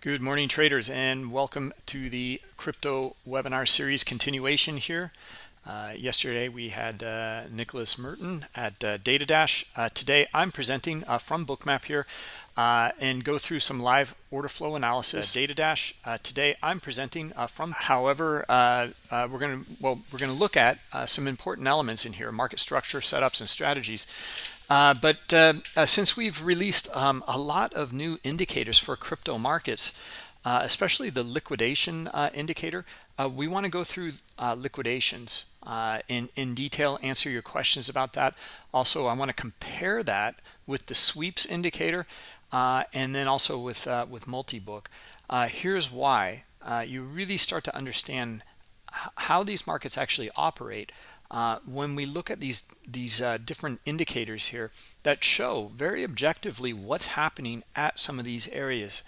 Good morning, traders, and welcome to the crypto webinar series continuation here. Uh, yesterday we had uh, Nicholas Merten at uh, DataDash. Uh, today I'm presenting uh, from Bookmap here uh, and go through some live order flow analysis. DataDash. today I'm presenting from. However, we're going to well we're going to look at some important elements in here: market structure, setups, and strategies. Uh, but uh, uh, since we've released um, a lot of new indicators for crypto markets, uh, especially the liquidation uh, indicator, we want to go through liquidations in, in detail, answer your questions about that. Also, I want to compare that with the sweeps indicator and then also with, with multi-book. here's why. you really start to understand how these markets actually operate uh, when we look at these these uh, different indicators here that show very objectively what's happening at some of these areas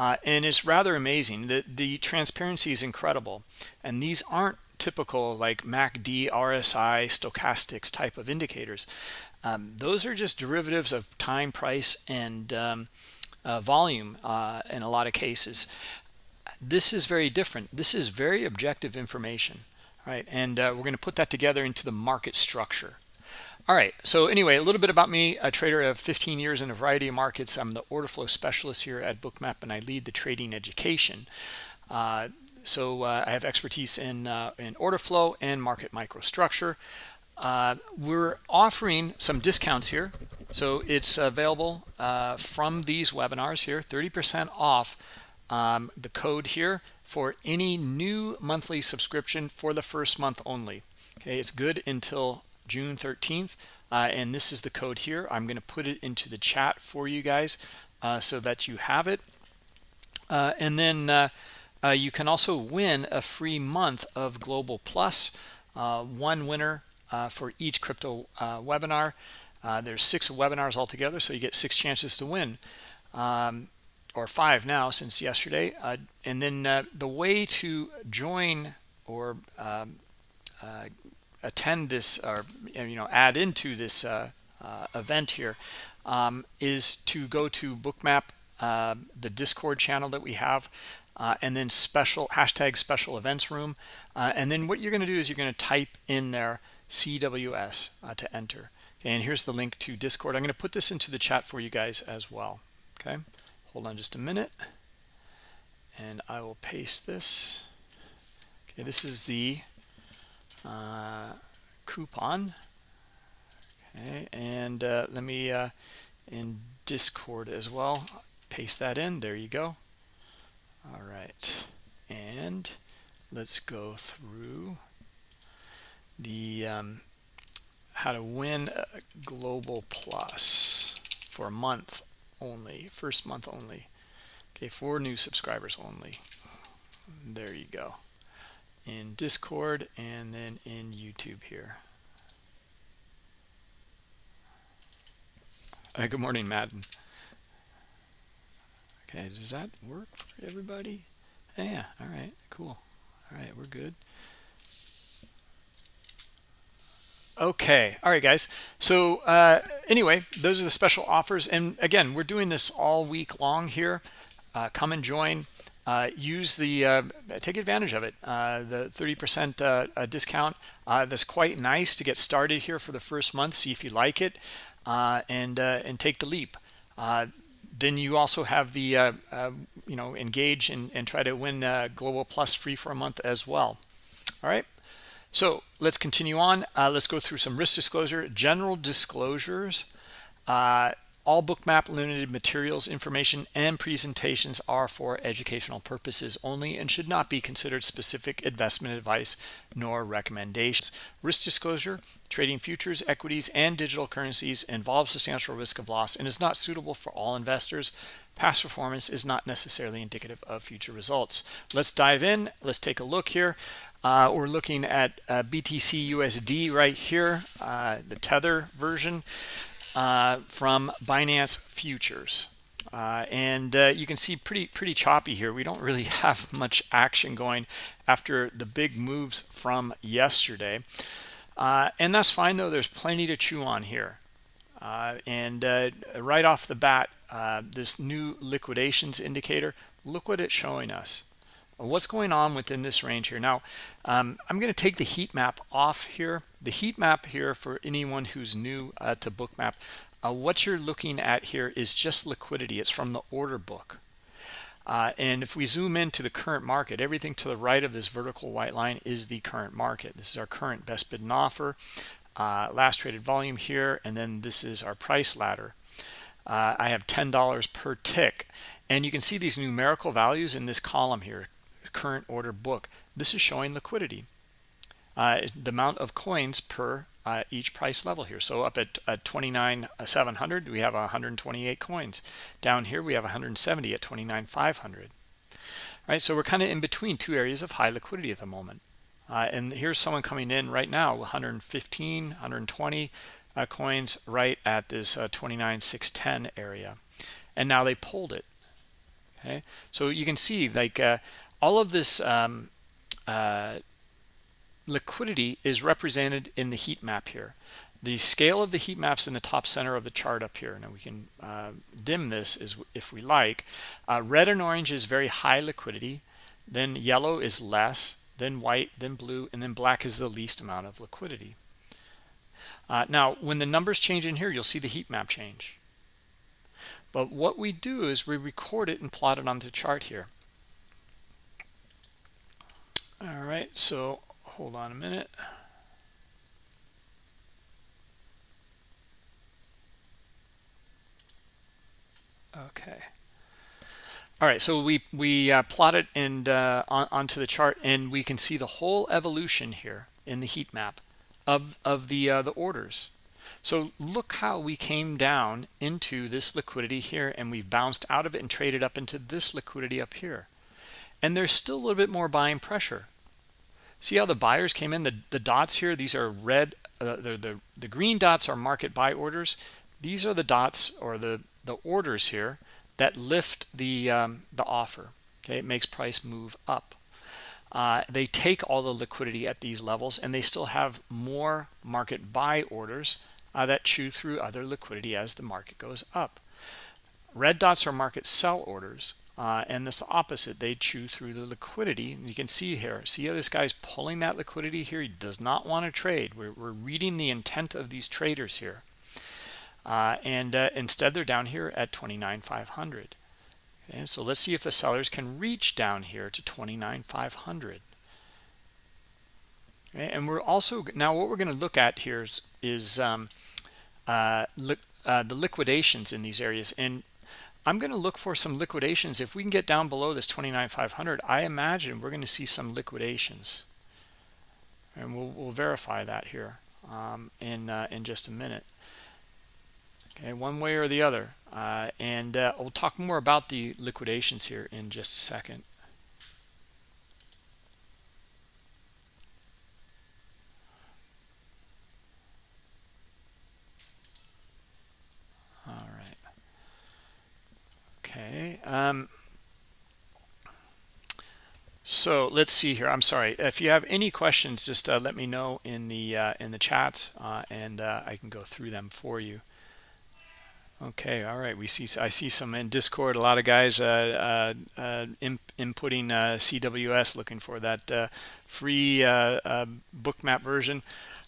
uh, and it's rather amazing the the transparency is incredible. And these aren't typical like MACD RSI stochastics type of indicators. Um, those are just derivatives of time price and um, uh, volume uh, in a lot of cases. This is very different. This is very objective information right? And uh, we're going to put that together into the market structure. All right, so anyway, a little bit about me, a trader of 15 years in a variety of markets. I'm the order flow specialist here at Bookmap, and I lead the trading education. Uh, so uh, I have expertise in, uh, in order flow and market microstructure. Uh, we're offering some discounts here. So it's available uh, from these webinars here, 30% off um, the code here for any new monthly subscription for the first month only. Okay, it's good until June 13th. Uh, and this is the code here. I'm going to put it into the chat for you guys uh, so that you have it. Uh, and then uh, uh, you can also win a free month of Global Plus, uh, one winner for each crypto webinar. there's six webinars altogether, so you get six chances to win. Um, or five now since yesterday. Uh, and then uh, the way to join or um, uh, attend this or you know add into this uh, uh, event here um, is to go to bookmap uh, the discord channel that we have and then special hashtag special events room and then what you're going to do is you're going to type in there cws to enter and here's the link to discord i'm going to put this into the chat for you guys as well okay hold on just a minute. And I will paste this. Okay this is the uh, coupon. Okay and uh, let me uh, in discord as well paste that in. There you go. All right. And let's go through the um, how to win global plus for a month only first month only. Okay for new subscribers only. There you go. In discord and then in youtube here. Uh, good morning madden. Okay does that work for everybody? Yeah all right cool. All right we're good okay. All right guys. So uh, anyway those are the special offers. And again we're doing this all week long here. Uh, come and join. Uh, use the uh, take advantage of it. Uh, the 30 percent uh, discount. That's quite nice to get started here for the first month see if you like it and and take the leap. Then you also have the you know engage and, and try to win global plus free for a month as well. All right so let's continue on. Uh, let's go through some risk disclosure. General disclosures. Uh, all bookmap limited materials, information, and presentations are for educational purposes only and should not be considered specific investment advice nor recommendations. Risk disclosure, trading futures, equities, and digital currencies involves substantial risk of loss and is not suitable for all investors. Past performance is not necessarily indicative of future results. Let's dive in. Let's take a look here. Uh, we're looking at uh, BTC USD right here, uh, the Tether version uh, from Binance Futures. Uh, and uh, you can see pretty pretty choppy here. We don't really have much action going after the big moves from yesterday. and that's fine though. There's plenty to chew on here. and right off the bat, this new liquidations indicator look what it's showing us what's going on within this range here? Now um, i'm going to take the heat map off here. The heat map here for anyone who's new uh, to bookmap uh, what you're looking at here is just liquidity. It's from the order book. Uh, and if we zoom into the current market everything to the right of this vertical white line is the current market. This is our current best bid and offer uh, last traded volume here and then this is our price ladder. Uh, I have $10 per tick. And you can see these numerical values in this column here current order book. This is showing liquidity. Uh, the amount of coins per uh, each price level here. So up at, at 29 700 we have 128 coins. Down here we have 170 at 29 500 right so we're kind of in between two areas of high liquidity at the moment. Uh, and here's someone coming in right now 115 120 uh, coins right at this uh, 29 610 area. And now they pulled it. Okay so you can see like uh, all of this um, uh, liquidity is represented in the heat map here. The scale of the heat maps in the top center of the chart up here now we can uh, dim this is if we like. Uh, red and orange is very high liquidity then yellow is less then white then blue and then black is the least amount of liquidity. Uh, now when the numbers change in here you'll see the heat map change. But what we do is we record it and plot it on the chart here all right so hold on a minute. Okay. All right so we we uh, plot it and uh, on, onto the chart and we can see the whole evolution here in the heat map of of the uh, the orders. So look how we came down into this liquidity here and we've bounced out of it and traded up into this liquidity up here. And there's still a little bit more buying pressure see how the buyers came in? The the dots here these are red uh, the, the the green dots are market buy orders. These are the dots or the the orders here that lift the um, the offer. Okay it makes price move up. Uh, they take all the liquidity at these levels and they still have more market buy orders uh, that chew through other liquidity as the market goes up. Red dots are market sell orders uh, and this opposite they chew through the liquidity. You can see here see how this guy's pulling that liquidity here? He does not want to trade. We're, we're reading the intent of these traders here. Uh, and uh, instead they're down here at 29,500 okay so let's see if the sellers can reach down here to 29,500 okay, and we're also now what we're going to look at here is, is um, uh, li uh, the liquidations in these areas. And I'm going to look for some liquidations. If we can get down below this 29,500, I imagine we're going to see some liquidations. And we'll, we'll verify that here um, in, uh, in just a minute. Okay, one way or the other. Uh, and uh, we'll talk more about the liquidations here in just a second. Okay. Um, so let's see here. I'm sorry. If you have any questions, just uh, let me know in the uh, in the chats, uh, and uh, I can go through them for you. Okay. All right. We see. I see some in Discord. A lot of guys uh, uh, inputting CWS, looking for that free bookmap version,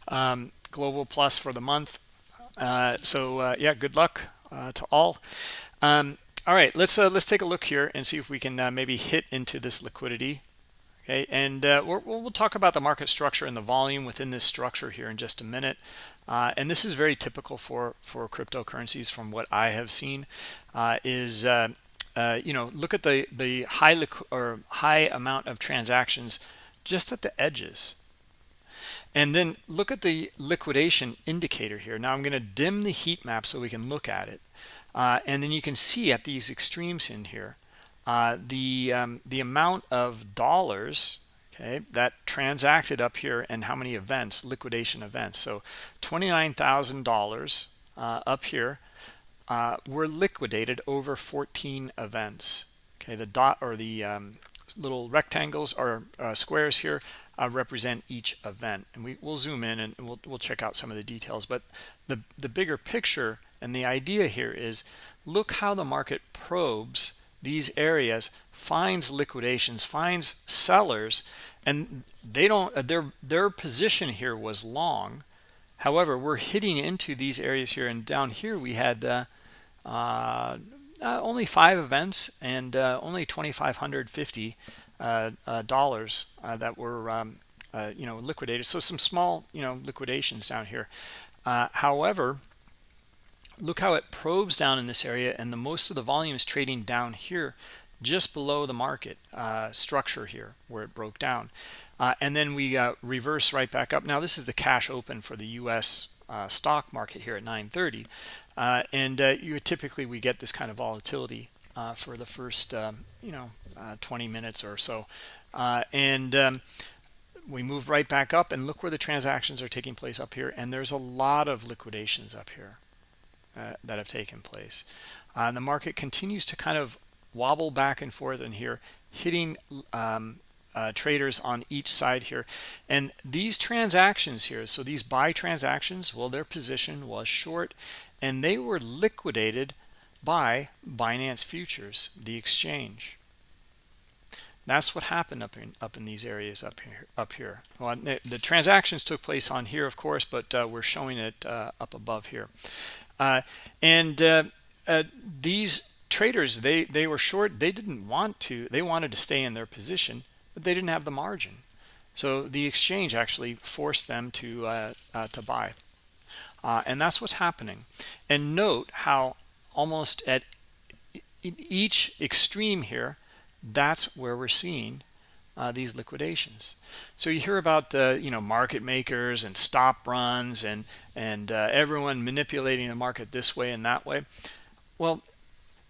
um, Global Plus for the month. so yeah, good luck to all. Um, all right let's uh, let's take a look here and see if we can uh, maybe hit into this liquidity. Okay and uh, we'll, we'll talk about the market structure and the volume within this structure here in just a minute. Uh, and this is very typical for for cryptocurrencies from what I have seen uh, is uh, you know look at the the high or high amount of transactions just at the edges. And then look at the liquidation indicator here. Now I'm going to dim the heat map so we can look at it uh, and then you can see at these extremes in here, uh, the, um, the amount of dollars okay, that transacted up here and how many events, liquidation events. So $29,000 uh, up here uh, were liquidated over 14 events. Okay, the dot or the um, little rectangles or uh, squares here uh, represent each event. And we, will zoom in and we'll, we'll check out some of the details. But the the bigger picture and the idea here is look how the market probes these areas finds liquidations finds sellers and they don't uh, their their position here was long. However we're hitting into these areas here and down here we had uh, uh, uh only five events and uh, only 2550 uh, dollars that were um, you know liquidated. So some small you know liquidations down here. However look how it probes down in this area and the most of the volume is trading down here just below the market uh, structure here where it broke down. Uh, and then we uh, reverse right back up. Now this is the cash open for the US uh, stock market here at 930 uh, and uh, you typically we get this kind of volatility for the first um, you know 20 minutes or so and um, we move right back up and look where the transactions are taking place up here and there's a lot of liquidations up here uh, that have taken place. Uh, the market continues to kind of wobble back and forth in here, hitting um, uh, traders on each side here. And these transactions here, so these buy transactions, well, their position was short and they were liquidated by Binance Futures, the exchange. That's what happened up in up in these areas up here. Up here, well, the transactions took place on here, of course, but uh, we're showing it uh, up above here. Uh, and uh, uh, these traders, they, they were short. They didn't want to. They wanted to stay in their position, but they didn't have the margin. So the exchange actually forced them to, uh, to buy. And that's what's happening. And note how almost at each extreme here, that's where we're seeing uh, these liquidations. So you hear about uh, you know market makers and stop runs and and uh, everyone manipulating the market this way and that way. Well,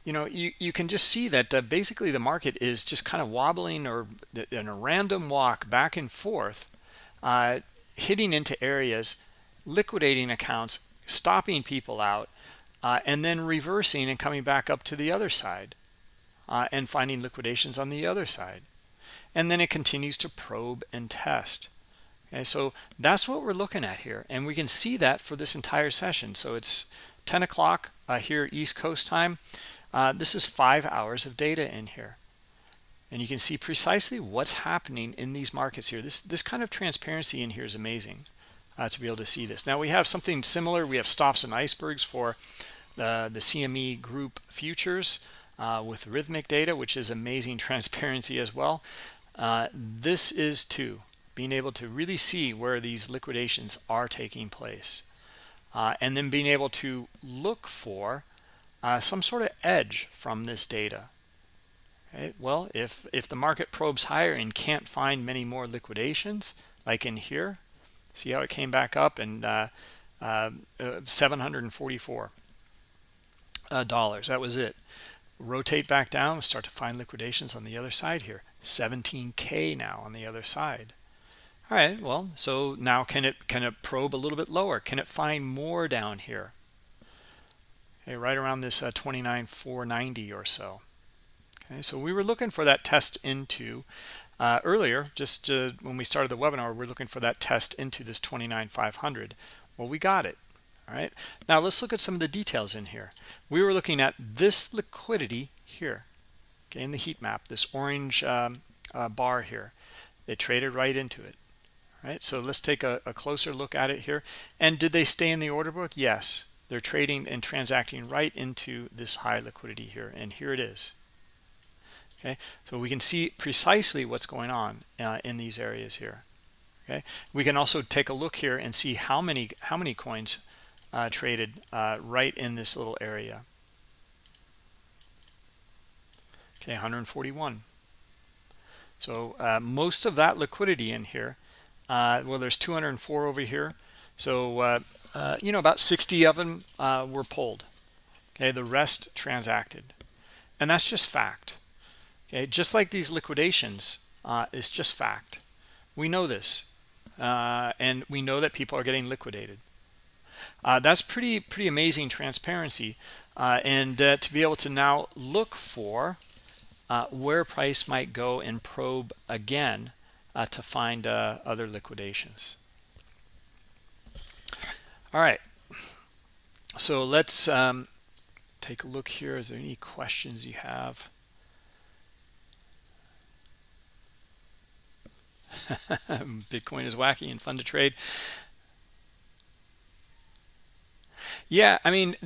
you know you you can just see that uh, basically the market is just kind of wobbling or in a random walk back and forth, uh, hitting into areas, liquidating accounts, stopping people out, uh, and then reversing and coming back up to the other side, and finding liquidations on the other side. And then it continues to probe and test. Okay so that's what we're looking at here. And we can see that for this entire session. So it's 10 o'clock uh, here east coast time. Uh, this is five hours of data in here. And you can see precisely what's happening in these markets here. This this kind of transparency in here is amazing uh, to be able to see this. Now we have something similar. We have stops and icebergs for the the cme group futures uh, with Rithmic data which is amazing transparency as well. Uh, this is too being able to really see where these liquidations are taking place. Uh, and then being able to look for uh, some sort of edge from this data. Okay? well if if the market probes higher and can't find many more liquidations like in here see how it came back up and uh, uh, uh 744 dollars. That was it. Rotate back down. Start to find liquidations on the other side here. 17k now on the other side. All right well so now can it can it probe a little bit lower? Can it find more down here? Okay right around this uh, 29490 or so. Okay so we were looking for that test into uh, earlier just uh, when we started the webinar we're looking for that test into this 29500 well we got it all right? Now let's look at some of the details in here. We were looking at this liquidity here okay in the heat map this orange um, uh, bar here. They traded right into it All right. so let's take a, a, closer look at it here. And did they stay in the order book? Yes. They're trading and transacting right into this high liquidity here and here it is okay? So we can see precisely what's going on uh, in these areas here okay? We can also take a look here and see how many how many coins uh, traded uh, right in this little area. Okay 141 so uh, most of that liquidity in here uh, well there's 204 over here. So uh, you know about 60 of them were pulled okay? The rest transacted. And that's just fact okay just like these liquidations uh, it's just fact we know this and we know that people are getting liquidated that's pretty pretty amazing transparency and to be able to now look for uh, where price might go and probe again uh, to find uh, other liquidations. All right. So let's um, take a look here. Is there any questions you have? Bitcoin is wacky and fun to trade. Yeah, I mean,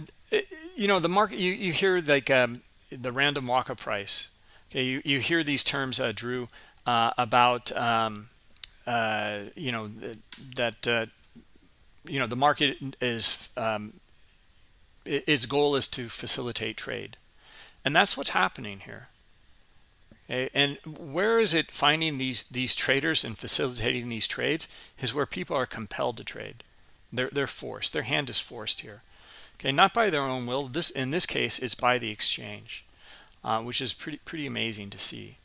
you know, the market, you, you hear like um, the random walk up price. Okay, you, you hear these terms, uh, Drew, uh, about, um, uh, you know, that, uh, you know, the market is, um, its goal is to facilitate trade. And that's what's happening here. And where is it finding these these traders and facilitating these trades is where people are compelled to trade. They're they're forced. Their hand is forced here. Okay, not by their own will. This in this case, it's by the exchange, uh, which is pretty pretty amazing to see.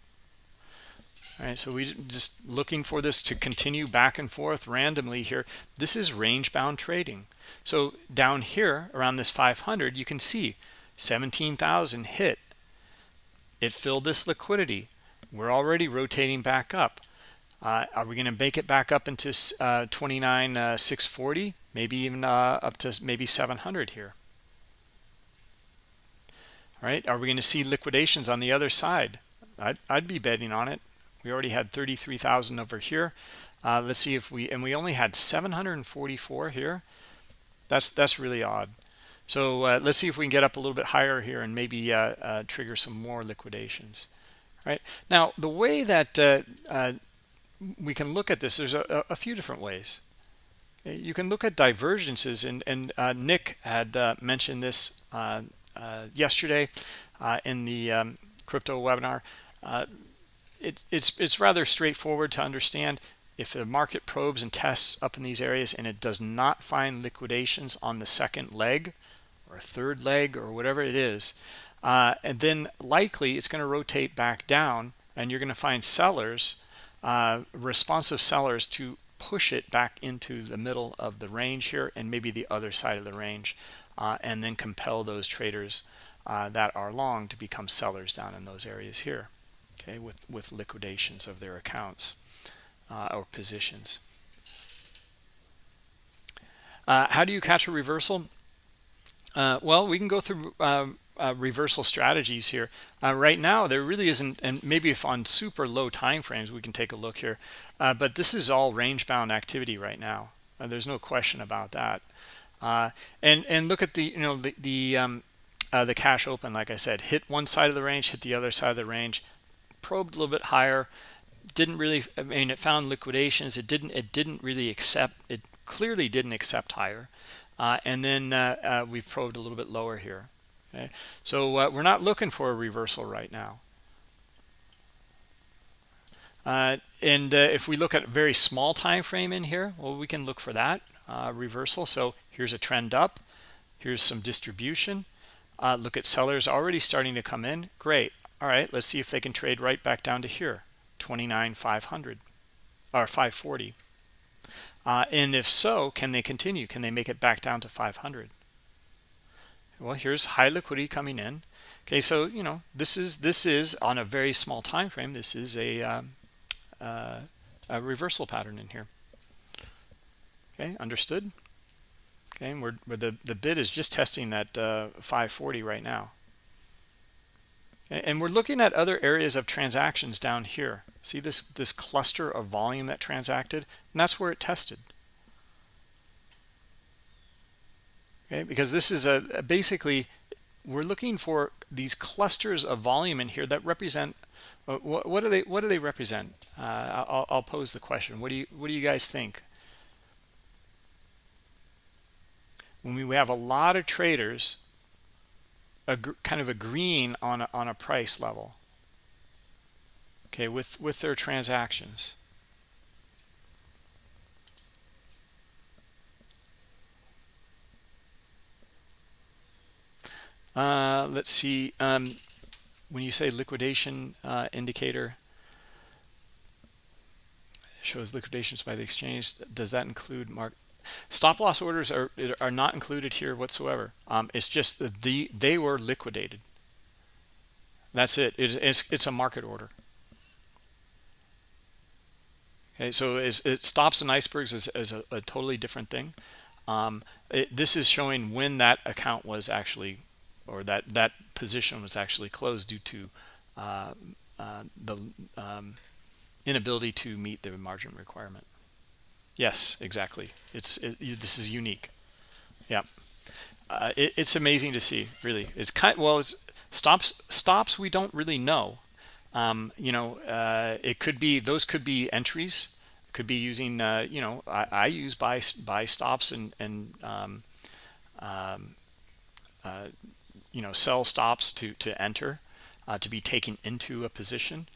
All right, so we just looking for this to continue back and forth randomly here. This is range bound trading. So down here around this 500, you can see 17,000 hit. It filled this liquidity. We're already rotating back up. Uh, are we going to make it back up into uh, 29 uh, 640 maybe even uh, up to maybe 700 here. All right are we going to see liquidations on the other side? I'd, I'd be betting on it. We already had 33,000 over here. Uh, let's see if we and we only had 744 here. That's that's really odd so uh, let's see if we can get up a little bit higher here and maybe trigger some more liquidations right? Now the way that we can look at this there's a, a, few different ways. You can look at divergences and and uh, nick had uh, mentioned this uh, uh yesterday uh, in the um, crypto webinar. Uh, it, it's it's rather straightforward to understand if the market probes and tests up in these areas and it does not find liquidations on the second leg or third leg or whatever it is and then likely it's going to rotate back down and you're going to find sellers uh, responsive sellers to push it back into the middle of the range here and maybe the other side of the range uh, and then compel those traders uh, that are long to become sellers down in those areas here okay with with liquidations of their accounts uh, or positions. Uh, how do you catch a reversal uh, well we can go through um, uh, reversal strategies here. Uh, right now, there really isn't, and maybe if on super low time frames, we can take a look here. Uh, but this is all range-bound activity right now. Uh, there's no question about that. Uh, and and look at the you know the the um, the cash open. Like I said, hit one side of the range, hit the other side of the range, probed a little bit higher. Didn't really. I mean, it found liquidations. It didn't. It didn't really accept. It clearly didn't accept higher. And then we've probed a little bit lower here okay? So uh, we're not looking for a reversal right now. Uh, and uh, if we look at a very small time frame in here well we can look for that uh, reversal. So here's a trend up. Here's some distribution. Uh, look at sellers already starting to come in. Great. All right let's see if they can trade right back down to here. 29 500 or 540 uh, and if so can they continue? Can they make it back down to 500 well here's high liquidity coming in. Okay so you know this is this is on a very small time frame. This is a, um, uh, a reversal pattern in here. Okay understood. Okay and we're, we're the the bid is just testing that uh, 540 right now and we're looking at other areas of transactions down here. See this this cluster of volume that transacted? And that's where it tested. Okay because this is a, basically we're looking for these clusters of volume in here that represent uh, what, what do they what do they represent? Uh, I'll, I'll pose the question. What do you what do you guys think? When we have a lot of traders kind of agreeing on a, on a price level okay with with their transactions Uh, let's see. Um, when you say liquidation uh, indicator shows liquidations by the exchange, does that include mark? Stop loss orders are are not included here whatsoever. Um, it's just that the they were liquidated. That's it. It's it's, a market order. Okay, so is it stops and icebergs is, is a, a, totally different thing. Um, it, this is showing when that account was actually, or that that position was actually closed due to uh, uh, the um, inability to meet the margin requirement. Yes, exactly. It's it, this is unique. Yeah, uh, it, it's amazing to see. Really, it's kind well. It's stops stops. We don't really know. Um, you know, uh, it could be those could be entries. Could be using. Uh, you know, I, I, use buy buy stops and and um, um, uh, you know sell stops to to enter uh, to be taken into a position.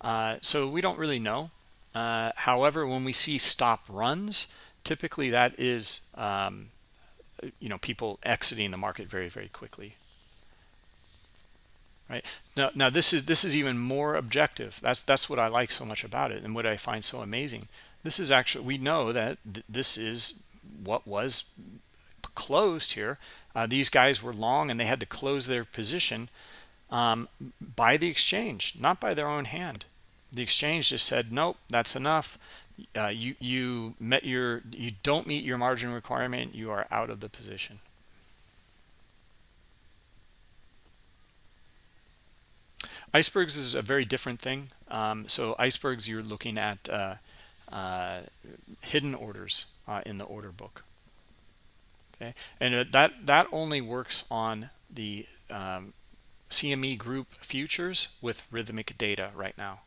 Uh, so we don't really know. Uh, however, when we see stop runs, typically that is, um, you know, people exiting the market very, very quickly. Right now, now this is this is even more objective. That's that's what I like so much about it, and what I find so amazing. This is actually we know that th this is what was closed here. Uh, these guys were long, and they had to close their position um, by the exchange, not by their own hand. The exchange just said, nope, that's enough. Uh, you you met your you don't meet your margin requirement. You are out of the position. Icebergs is a very different thing. Um, so icebergs, you're looking at uh, uh, hidden orders uh, in the order book. Okay, and that that only works on the um, CME group futures with Rithmic data right now.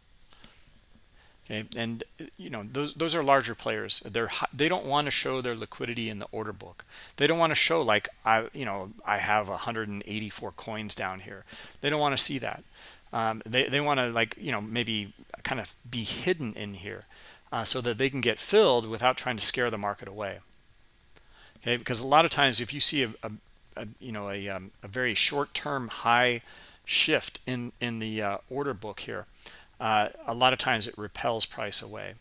Okay, and you know those those are larger players. They're they don't want to show their liquidity in the order book. They don't want to show like I you know I have 184 coins down here. They don't want to see that. Um, they they want to like you know maybe kind of be hidden in here uh, so that they can get filled without trying to scare the market away. Okay, because a lot of times if you see a, a, a you know a, um, a very short-term high shift in in the uh, order book here uh, a lot of times it repels price away.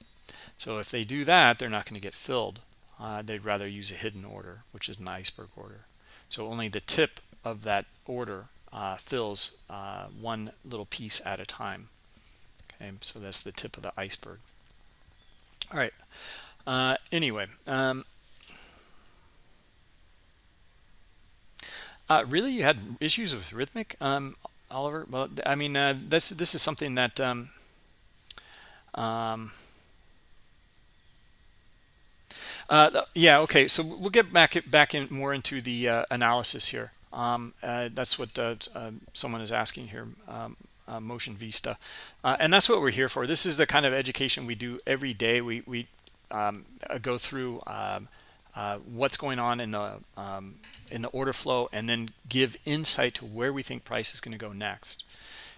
So if they do that they're not going to get filled. Uh, they'd rather use a hidden order which is an iceberg order. So only the tip of that order uh, fills uh, one little piece at a time. Okay so that's the tip of the iceberg. All right uh, anyway um, Uh, really, you had issues with Rithmic. um, Oliver? Well, I mean, uh, this this is something that. Um, um, uh, yeah. Okay. So we'll get back back in more into the uh, analysis here. Um, uh, that's what uh, someone is asking here. Um, Motion Vista, and that's what we're here for. This is the kind of education we do every day. We we um, go through um, uh, what's going on in the um, in the order flow and then give insight to where we think price is going to go next.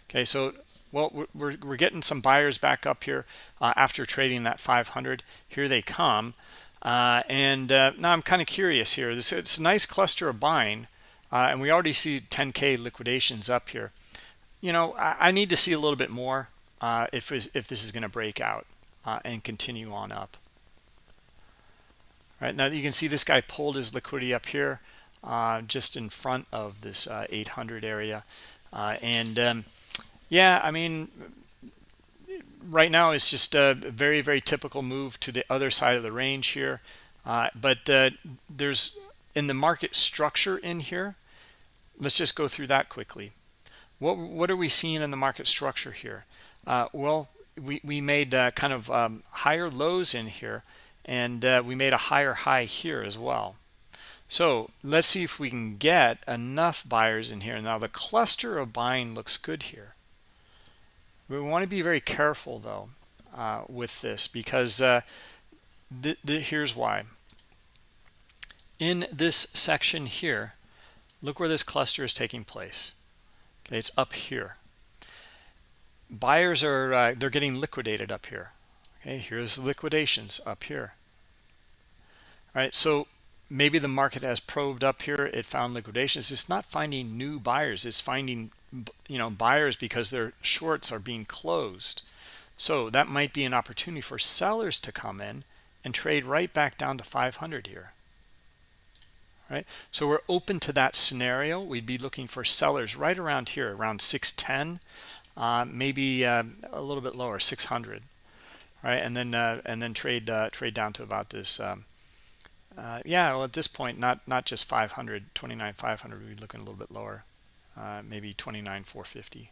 Okay so well we're, we're getting some buyers back up here uh, after trading that 500 here they come uh, and uh, now I'm kind of curious here. This it's a nice cluster of buying uh, and we already see 10k liquidations up here. You know I, I need to see a little bit more if if this is going to break out and continue on up right now you can see this guy pulled his liquidity up here uh, just in front of this uh, 800 area. Uh, and um, yeah I mean right now it's just a very very typical move to the other side of the range here. Uh, but uh, there's in the market structure in here let's just go through that quickly. What what are we seeing in the market structure here? Uh, well we, we made kind of um, higher lows in here and uh, we made a higher high here as well. So let's see if we can get enough buyers in here. Now the cluster of buying looks good here. We want to be very careful though uh, with this because uh, th th here's why. In this section here look where this cluster is taking place. Okay it's up here. Buyers are uh, they're getting liquidated up here okay here's liquidations up here. All right so maybe the market has probed up here it found liquidations. It's not finding new buyers it's finding you know buyers because their shorts are being closed. So that might be an opportunity for sellers to come in and trade right back down to 500 here. Right so we're open to that scenario. We'd be looking for sellers right around here around 610 uh, maybe uh, a little bit lower 600 right? And then uh, and then trade uh, trade down to about this. Um, uh, yeah, well, at this point, not not just 500, 29 500. We'd be looking a little bit lower, uh, maybe 29 450.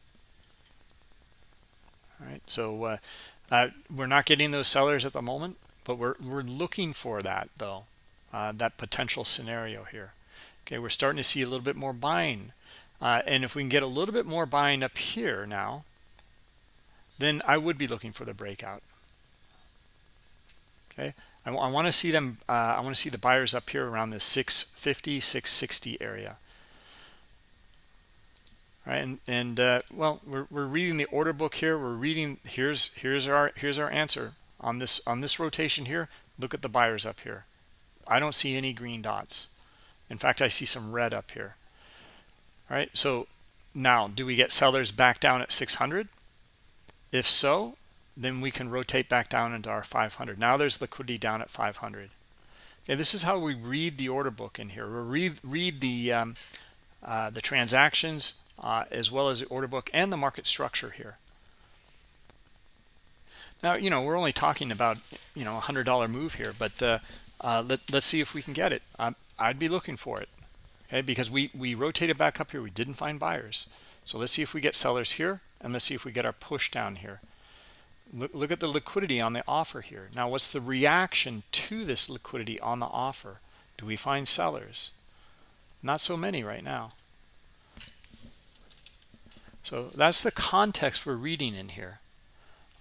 All right, so uh, uh, we're not getting those sellers at the moment, but we're we're looking for that though, that potential scenario here. Okay, we're starting to see a little bit more buying, and if we can get a little bit more buying up here now, then I would be looking for the breakout. Okay, I, I want to see them. Uh, I want to see the buyers up here around the 650, 660 area. Right, and and uh, well, we're we're reading the order book here. We're reading here's here's our here's our answer on this on this rotation here. Look at the buyers up here. I don't see any green dots. In fact, I see some red up here. All right, so now do we get sellers back down at 600? If so, then we can rotate back down into our 500. Now there's liquidity down at 500. Okay, this is how we read the order book in here. We read read the um, uh, the transactions uh, as well as the order book and the market structure here. Now, you know, we're only talking about, you know, a $100 move here, but uh, uh, let, let's see if we can get it. I'd be looking for it, okay, because we, we rotated back up here. We didn't find buyers. So let's see if we get sellers here, and let's see if we get our push down here. Look, look at the liquidity on the offer here. Now, what's the reaction to this liquidity on the offer? Do we find sellers? Not so many right now. So that's the context we're reading in here.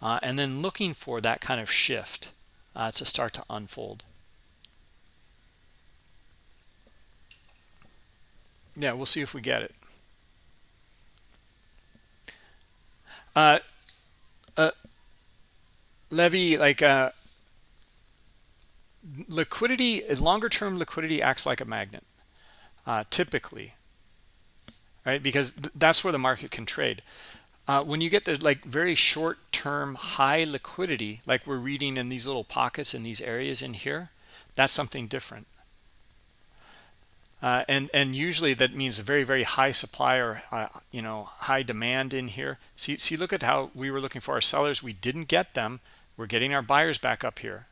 Uh, and then looking for that kind of shift uh, to start to unfold. Yeah, we'll see if we get it. Uh, Levy, like uh, liquidity, longer term liquidity acts like a magnet, uh, typically right? Because th that's where the market can trade. Uh, when you get the like very short term high liquidity, like we're reading in these little pockets in these areas in here, that's something different. Uh, and and usually that means a very very high supply or uh, you know high demand in here. See see look at how we were looking for our sellers, we didn't get them. We're getting our buyers back up here.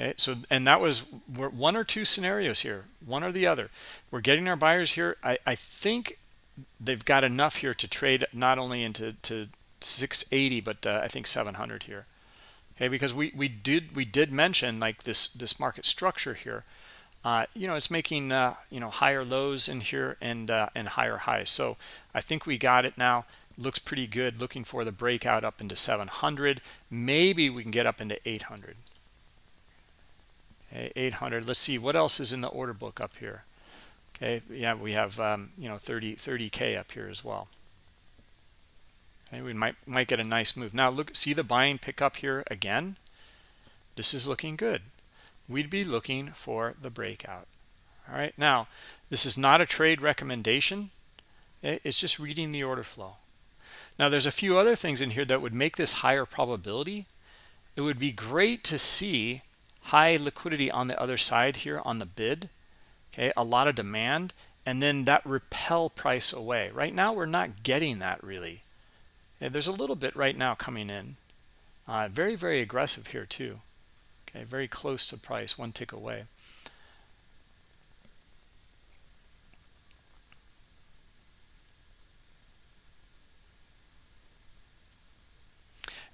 okay so and that was one or two scenarios here one or the other. We're getting our buyers here. I i think they've got enough here to trade not only into to 680 but uh, i think 700 here. Okay because we we did we did mention like this this market structure here. Uh, you know it's making uh, you know higher lows in here and uh, and higher highs. So i think we got it now looks pretty good looking for the breakout up into 700 maybe we can get up into 800 okay, 800 let's see what else is in the order book up here? Okay yeah we have um, you know 30 30k up here as well. Okay we might might get a nice move. Now look see the buying pick up here again? This is looking good. We'd be looking for the breakout. All right now this is not a trade recommendation. It's just reading the order flow now there's a few other things in here that would make this higher probability. It would be great to see high liquidity on the other side here on the bid okay? A lot of demand and then that repel price away. Right now we're not getting that really. There's a little bit right now coming in. Uh, very very aggressive here too. Okay very close to price one tick away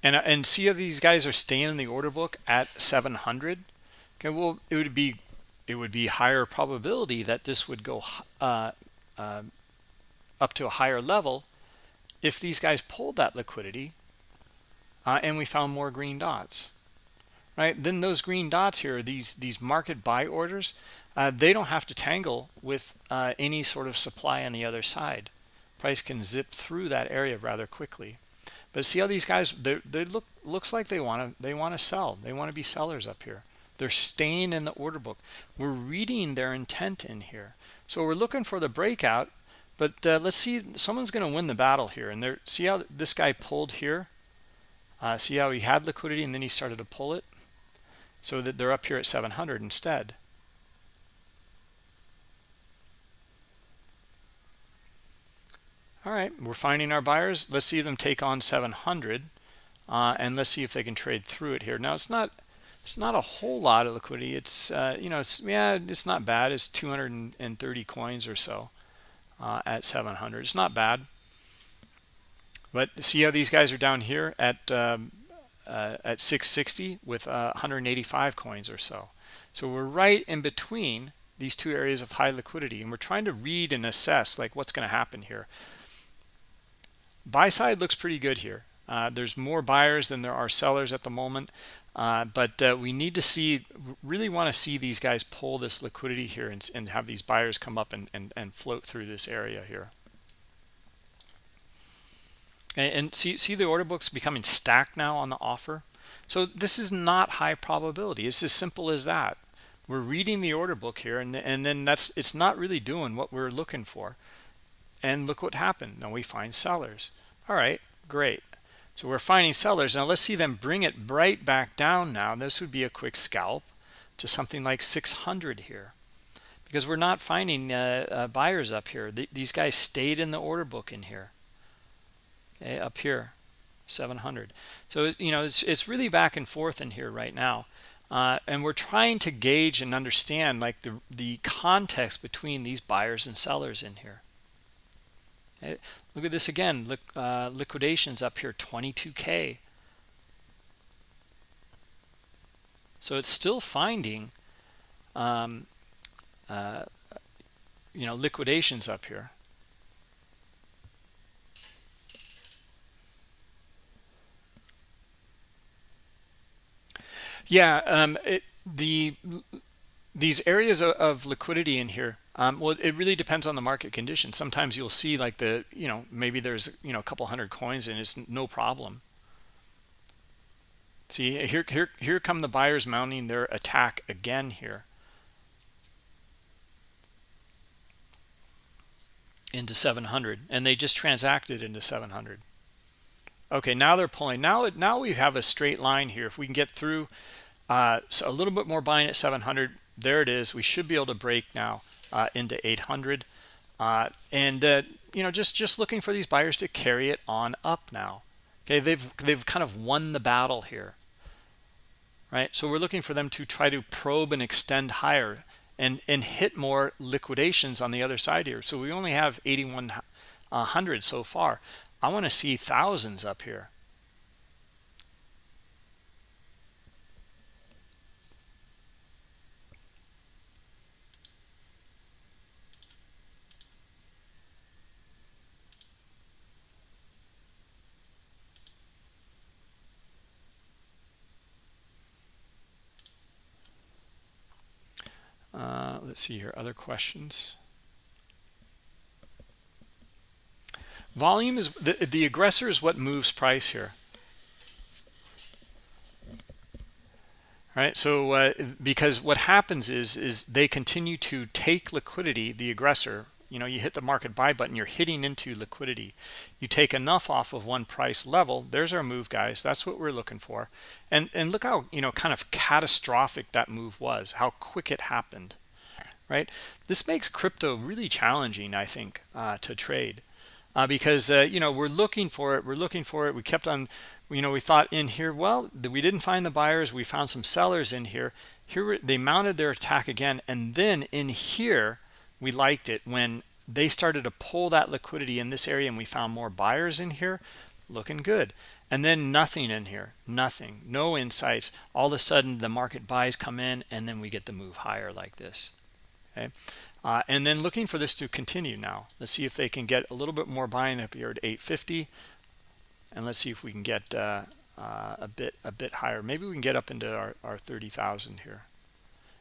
and uh, and see how these guys are staying in the order book at 700 okay well it would be it would be higher probability that this would go uh, uh, up to a higher level if these guys pulled that liquidity uh, and we found more green dots right? Then those green dots here these these market buy orders uh, they don't have to tangle with uh, any sort of supply on the other side. Price can zip through that area rather quickly but see how these guys they they look looks like they want to they want to sell. They want to be sellers up here. They're staying in the order book. We're reading their intent in here. So we're looking for the breakout, but uh, let's see someone's going to win the battle here. And there see how this guy pulled here? Uh, see how he had liquidity and then he started to pull it? So that they're up here at 700 instead. All right we're finding our buyers. Let's see them take on 700 uh, and let's see if they can trade through it here. Now it's not it's not a whole lot of liquidity. It's uh, you know it's yeah it's not bad. It's 230 coins or so uh, at 700 it's not bad. But see how these guys are down here at um, uh, at 660 with uh, 185 coins or so. So we're right in between these two areas of high liquidity and we're trying to read and assess like what's going to happen here buy side looks pretty good here. Uh, there's more buyers than there are sellers at the moment. Uh, but uh, we need to see really want to see these guys pull this liquidity here and, and have these buyers come up and, and, and float through this area here. And, and see see the order books becoming stacked now on the offer? So this is not high probability. It's as simple as that. We're reading the order book here and, and then that's it's not really doing what we're looking for and look what happened. Now we find sellers. All right great. So we're finding sellers. Now let's see them bring it right back down now. This would be a quick scalp to something like 600 here. Because we're not finding uh, uh, buyers up here. Th these guys stayed in the order book in here okay up here 700 so you know it's, it's really back and forth in here right now. Uh, and we're trying to gauge and understand like the the context between these buyers and sellers in here? Look at this again. Look uh, liquidations up here 22k so it's still finding um, uh, you know liquidations up here. Yeah, um, it, the these areas of, of liquidity in here, um, well, it really depends on the market conditions. Sometimes you'll see like the, you know, maybe there's, you know, a couple hundred coins and it's no problem. See, here, here, here come the buyers mounting their attack again here. into 700 and they just transacted into 700 okay now they're pulling now it now we have a straight line here if we can get through uh, so a little bit more buying at 700 there it is we should be able to break now into 800 uh, and uh, you know just just looking for these buyers to carry it on up now. Okay they've they've kind of won the battle here. Right? So we're looking for them to try to probe and extend higher and and hit more liquidations on the other side here. So we only have 8100 so far. I want to see thousands up here. Uh, let's see here, other questions. Volume is the, the aggressor is what moves price here. Right, so uh, because what happens is is they continue to take liquidity, the aggressor. You know, you hit the market buy button, you're hitting into liquidity. You take enough off of one price level. There's our move, guys. That's what we're looking for. And and look how you know kind of catastrophic that move was. How quick it happened. Right. This makes crypto really challenging, I think, uh, to trade uh, because uh, you know we're looking for it we're looking for it we kept on you know we thought in here well we didn't find the buyers we found some sellers in here here they mounted their attack again and then in here we liked it when they started to pull that liquidity in this area and we found more buyers in here looking good and then nothing in here nothing no insights all of a sudden the market buys come in and then we get the move higher like this okay uh, and then looking for this to continue now. Let's see if they can get a little bit more buying up here at 850. And let's see if we can get uh, uh, a bit a bit higher. Maybe we can get up into our, our 30,000 here.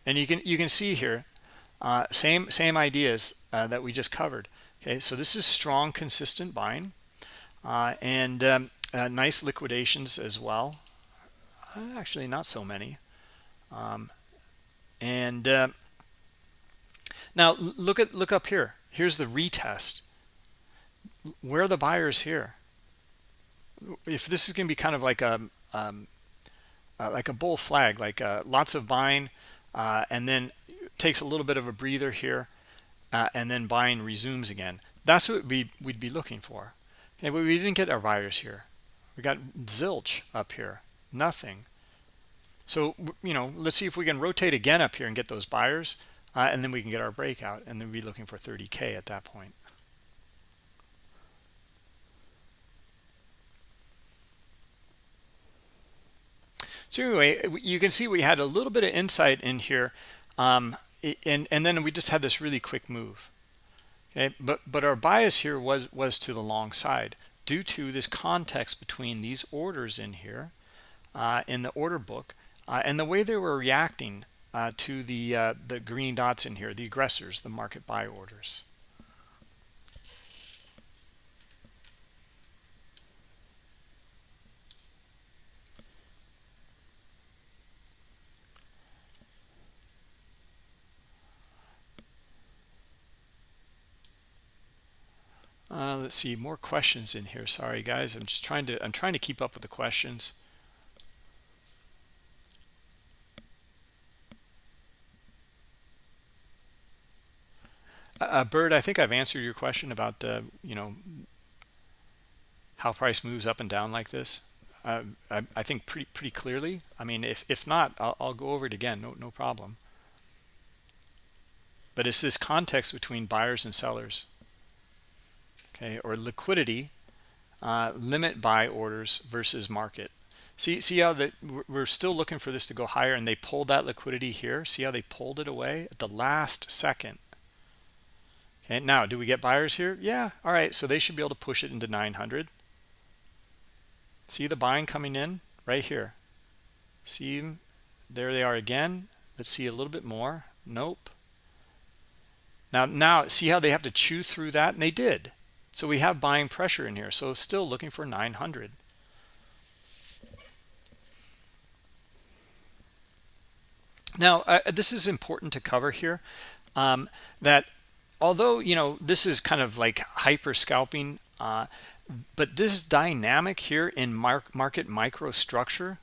And you can you can see here, uh, same same ideas uh, that we just covered. Okay, so this is strong, consistent buying, uh, and um, nice liquidations as well. actually, not so many. Um, and now look at look up here. Here's the retest. Where are the buyers here? If this is going to be kind of like a um, uh, like a bull flag, like uh, lots of buying, uh, and then takes a little bit of a breather here, uh, and then buying resumes again. that's what we we'd be looking for. Okay but we didn't get our buyers here. We got zilch up here. Nothing. So you know let's see if we can rotate again up here and get those buyers uh, and then we can get our breakout and then be looking for 30k at that point. So anyway you can see we had a little bit of insight in here um, and and then we just had this really quick move. Okay? But but our bias here was was to the long side due to this context between these orders in here uh, in the order book uh, and the way they were reacting uh, to the uh, the green dots in here the aggressors the market buy orders Uh, let's see more questions in here. Sorry, guys. I'm just trying to I'm trying to keep up with the questions. Uh, uh Bird, I think I've answered your question about the you know how price moves up and down like this. Uh, I, I, think pretty pretty clearly. I mean, if if not, I'll, I'll go over it again. No no problem. But it's this context between buyers and sellers okay or liquidity uh, limit buy orders versus market. See see how that we're still looking for this to go higher and they pulled that liquidity here? See how they pulled it away at the last second. And now do we get buyers here? Yeah all right so they should be able to push it into 900 see the buying coming in? Right here. See there they are again. Let's see a little bit more. Nope. Now now see how they have to chew through that? And they did so we have buying pressure in here. So still looking for 900. Now, uh, this is important to cover here, um, that although, you know, this is kind of like hyper scalping, uh, but this dynamic here in mark, market microstructure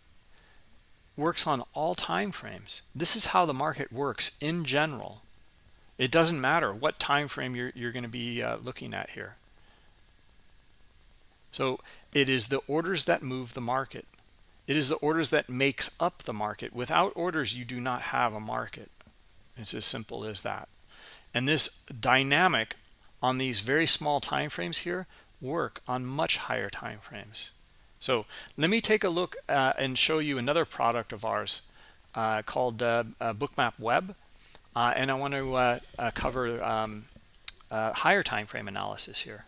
works on all time frames. This is how the market works in general. It doesn't matter what time frame you're, you're going to be uh, looking at here. So it is the orders that move the market. It is the orders that makes up the market. Without orders, you do not have a market. It's as simple as that. And this dynamic on these very small time frames here work on much higher time frames. So let me take a look uh, and show you another product of ours uh, called uh, uh Bookmap Web. Uh, and I want to uh, cover um, higher time frame analysis here.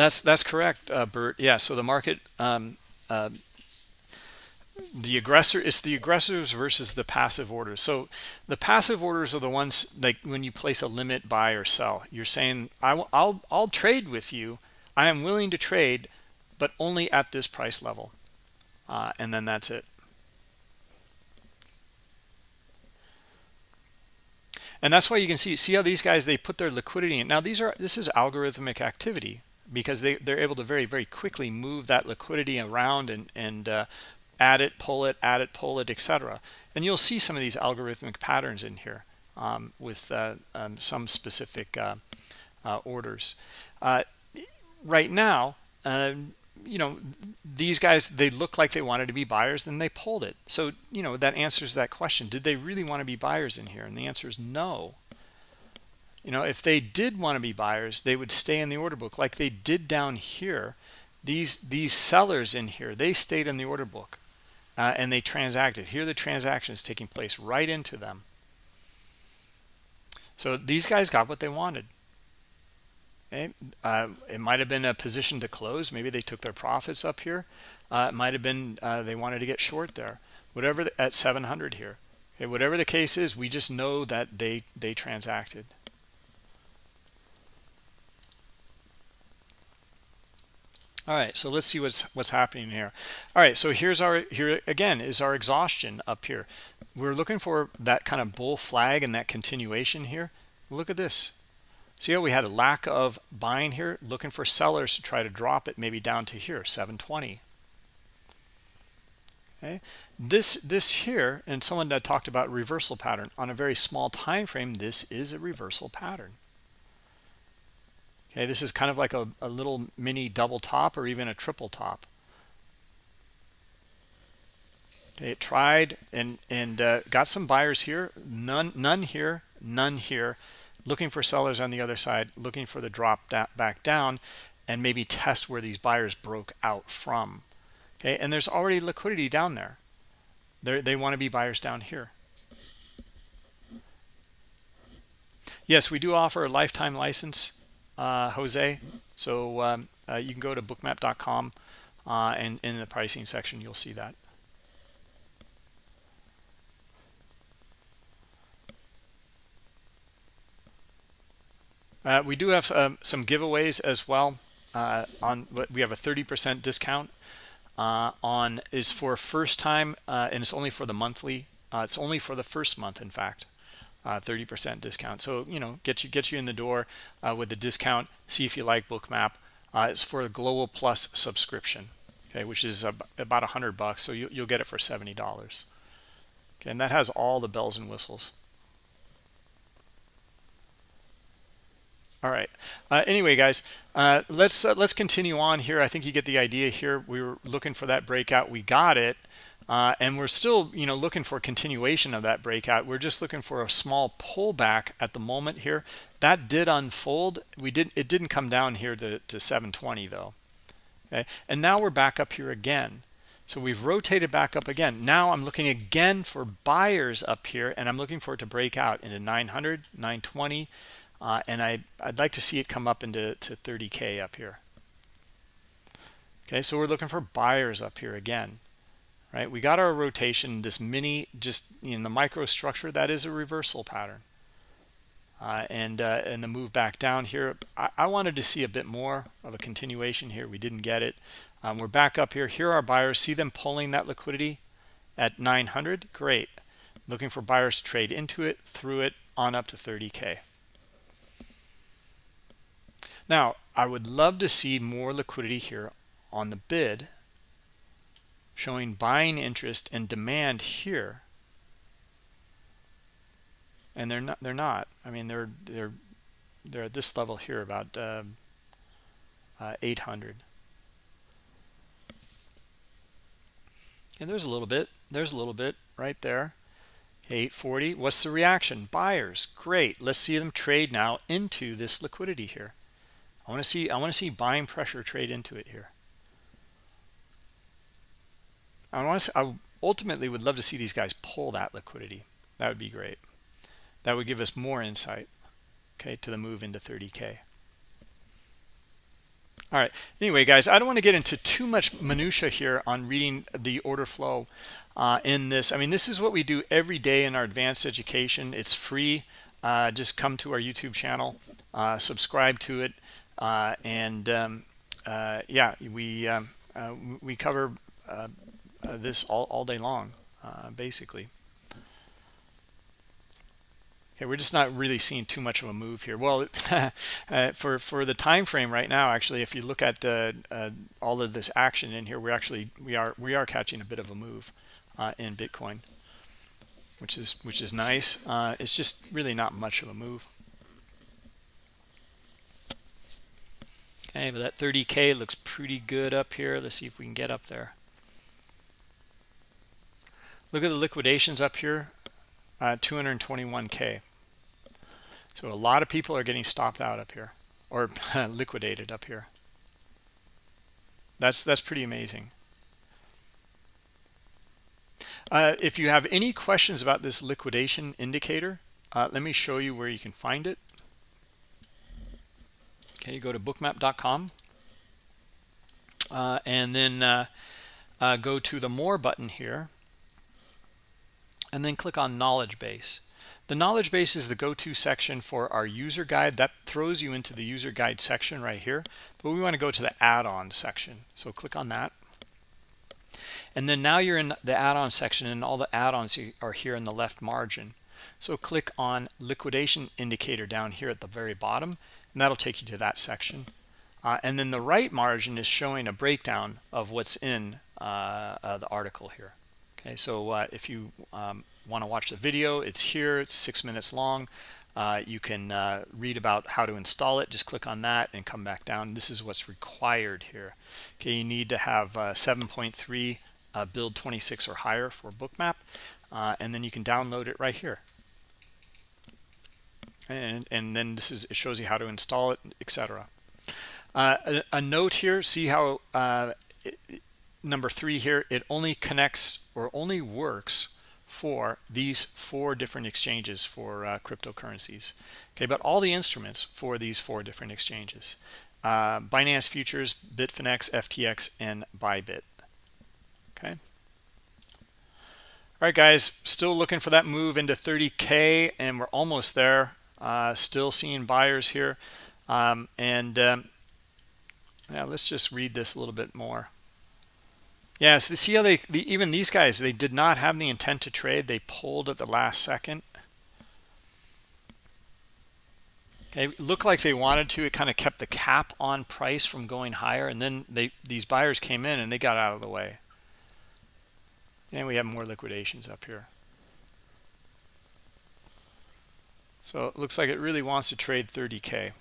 That's that's correct, uh, Bert. Yeah. So the market, um, uh, the aggressor, it's the aggressors versus the passive orders. So the passive orders are the ones like when you place a limit buy or sell. You're saying I will, I'll I'll trade with you. I am willing to trade, but only at this price level, uh, and then that's it. And that's why you can see see how these guys they put their liquidity in. Now these are this is algorithmic activity because they, they're able to very, very quickly move that liquidity around and, and uh, add it, pull it, add it, pull it, etc. And you'll see some of these algorithmic patterns in here um, with uh, um, some specific uh, uh orders. Uh, right now, um, you know, these guys, they look like they wanted to be buyers, then they pulled it. So, you know, that answers that question. Did they really want to be buyers in here? And the answer is no you know if they did want to be buyers they would stay in the order book like they did down here. These these sellers in here they stayed in the order book uh, and they transacted. Here the transaction is taking place right into them. So these guys got what they wanted. Okay? uh, it might have been a position to close. Maybe they took their profits up here. Uh, it might have been uh, they wanted to get short there. Whatever the, at 700 here. Okay? whatever the case is we just know that they they transacted all right so let's see what's what's happening here. All right so here's our here again is our exhaustion up here. We're looking for that kind of bull flag and that continuation here. Look at this. See how we had a lack of buying here? Looking for sellers to try to drop it maybe down to here 720 okay this this here and someone that talked about reversal pattern. On a very small time frame this is a reversal pattern okay this is kind of like a, a little mini double top or even a triple top. Okay, it tried and and uh, got some buyers here. None none here none here. Looking for sellers on the other side looking for the drop back down and maybe test where these buyers broke out from. Okay and there's already liquidity down there. They they want to be buyers down here. Yes we do offer a lifetime license jose. So um, uh, you can go to bookmap.com uh, and in the pricing section you'll see that. Uh, we do have um, some giveaways as well uh, on we have a 30% discount uh, on is for first time uh, and it's only for the monthly uh, it's only for the first month in fact 30% uh, discount. So you know get you get you in the door uh, with the discount. See if you like bookmap. It's for the global plus subscription okay which is about a hundred bucks. So you, you'll get it for 70 dollars. Okay and that has all the bells and whistles. All right. Uh, anyway guys uh, let's uh, let's continue on here. I think you get the idea here. We were looking for that breakout. We got it uh, and we're still you know looking for a continuation of that breakout. We're just looking for a small pullback at the moment here. That did unfold. We did it didn't come down here to, to 720 though. Okay? And now we're back up here again. So we've rotated back up again. Now i'm looking again for buyers up here and i'm looking for it to break out into 900 920 uh, and I, I'd like to see it come up into to 30K up here. Okay, so we're looking for buyers up here again, right? We got our rotation, this mini, just in the microstructure, that is a reversal pattern. Uh, and uh, and the move back down here, I, I, wanted to see a bit more of a continuation here. We didn't get it. Um, we're back up here. Here are buyers. See them pulling that liquidity at 900. Great. Looking for buyers to trade into it, through it, on up to 30K. Now, I would love to see more liquidity here on the bid, showing buying interest and demand here. And they're not. They're not. I mean, they're they're they're at this level here, about uh, uh, 800. And there's a little bit. There's a little bit right there. 840. What's the reaction? Buyers. Great. Let's see them trade now into this liquidity here. I want to see I want to see buying pressure trade into it here. I want to I ultimately would love to see these guys pull that liquidity. That would be great. That would give us more insight, okay, to the move into 30k. All right. Anyway, guys, I don't want to get into too much minutia here on reading the order flow uh, in this. I mean, this is what we do every day in our advanced education. It's free. Uh, just come to our YouTube channel, uh, subscribe to it. Uh, and um, uh, yeah, we um, uh, we cover this all, all day long, basically. Okay, we're just not really seeing too much of a move here. Well, uh, for for the time frame right now, actually, if you look at uh, uh, all of this action in here, we're actually we are we are catching a bit of a move in Bitcoin, which is which is nice. it's just really not much of a move. Okay, but that 30K looks pretty good up here. Let's see if we can get up there. Look at the liquidations up here, uh, 221K. So a lot of people are getting stopped out up here or liquidated up here. That's that's pretty amazing. Uh, if you have any questions about this liquidation indicator, uh, let me show you where you can find it. Okay, you go to bookmap.com uh, and then uh, uh, go to the More button here and then click on Knowledge Base. The knowledge base is the go-to section for our user guide. That throws you into the user guide section right here. But we want to go to the add-on section. So click on that. And then now you're in the add-on section and all the add-ons are here in the left margin. So click on liquidation indicator down here at the very bottom and that'll take you to that section. Uh, and then the right margin is showing a breakdown of what's in uh, uh, the article here. Okay so uh, if you um, want to watch the video it's here it's six minutes long. Uh, you can uh, read about how to install it just click on that and come back down. This is what's required here. Okay you need to have uh, 7.3 uh, build 26 or higher for bookmap uh, and then you can download it right here. And and then this is it shows you how to install it etc a, a, note here see how it, number three here it only connects or only works for these four different exchanges for uh, cryptocurrencies. Okay but all the instruments for these four different exchanges uh, binance futures bitfinex ftx and bybit. Okay. All right guys still looking for that move into 30k and we're almost there. Uh, still seeing buyers here. Um, and um, yeah let's just read this a little bit more Yes, the see how they the, even these guys they did not have the intent to trade. They pulled at the last second. Okay, looked like they wanted to. It kind of kept the cap on price from going higher, and then they these buyers came in and they got out of the way. And we have more liquidations up here. So it looks like it really wants to trade 30k.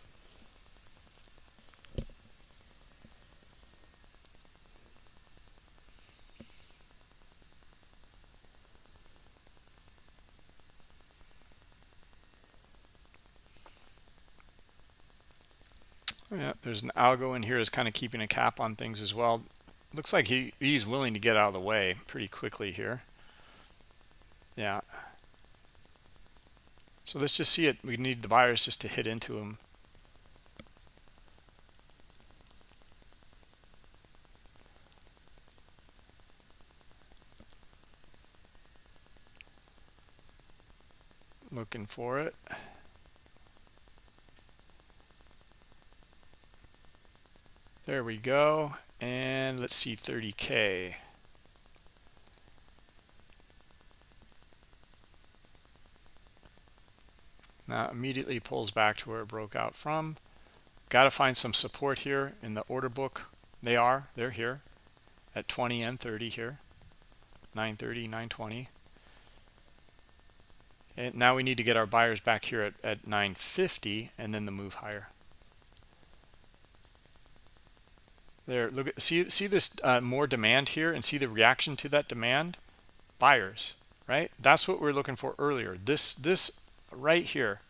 Yeah, there's an algo in here is kind of keeping a cap on things as well. Looks like he, he's willing to get out of the way pretty quickly here. Yeah. So let's just see it. We need the buyers just to hit into him. Looking for it. There we go. And let's see 30K. Now immediately pulls back to where it broke out from. Got to find some support here in the order book. They are. They're here at 20 and 30 here. 930, 920. And now we need to get our buyers back here at, at 950 and then the move higher. There, look at see see this uh, more demand here, and see the reaction to that demand. Buyers, right? That's what we are looking for earlier. This this right here.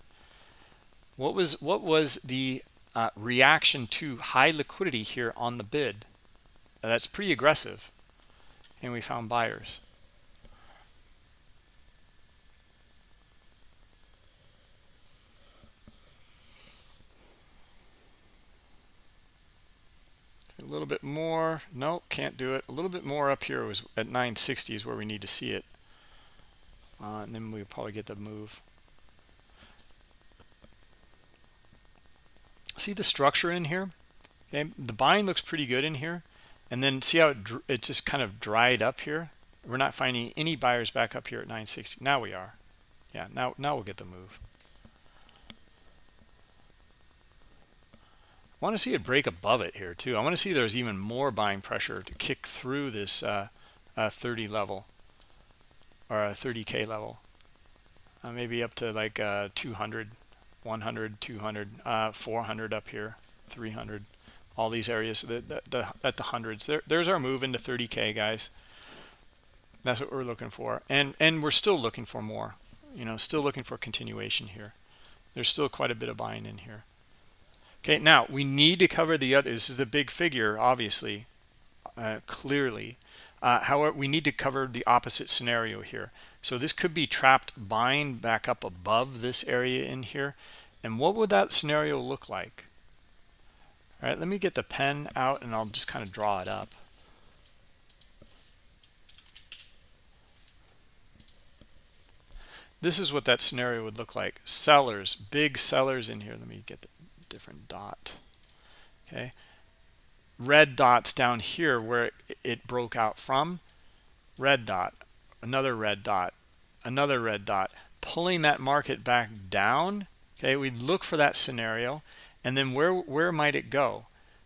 What was what was the uh, reaction to high liquidity here on the bid? that's pretty aggressive, and we found buyers. A little bit more. No can't do it. A little bit more up here was at 960 is where we need to see it. Uh, and then we'll probably get the move. See the structure in here? Okay the buying looks pretty good in here. And then see how it, it just kind of dried up here? We're not finding any buyers back up here at 960 now we are. Yeah now now we'll get the move I want to see it break above it here too. I want to see there's even more buying pressure to kick through this uh, uh, 30 level or a 30k level. Uh, maybe up to like uh, 200, 100, 200, uh, 400 up here, 300. All these areas the, the, the, at the hundreds. There, there's our move into 30k, guys. That's what we're looking for, and and we're still looking for more. You know, still looking for continuation here. There's still quite a bit of buying in here. Okay, now we need to cover the other. This is the big figure, obviously, uh, clearly. Uh, however, we need to cover the opposite scenario here. So this could be trapped buying back up above this area in here. And what would that scenario look like? All right, let me get the pen out and I'll just kind of draw it up. This is what that scenario would look like. Sellers, big sellers in here. Let me get the different dot. Okay. Red dots down here where it broke out from. Red dot. Another red dot. Another red dot. Pulling that market back down. Okay. We look for that scenario. And then where where might it go?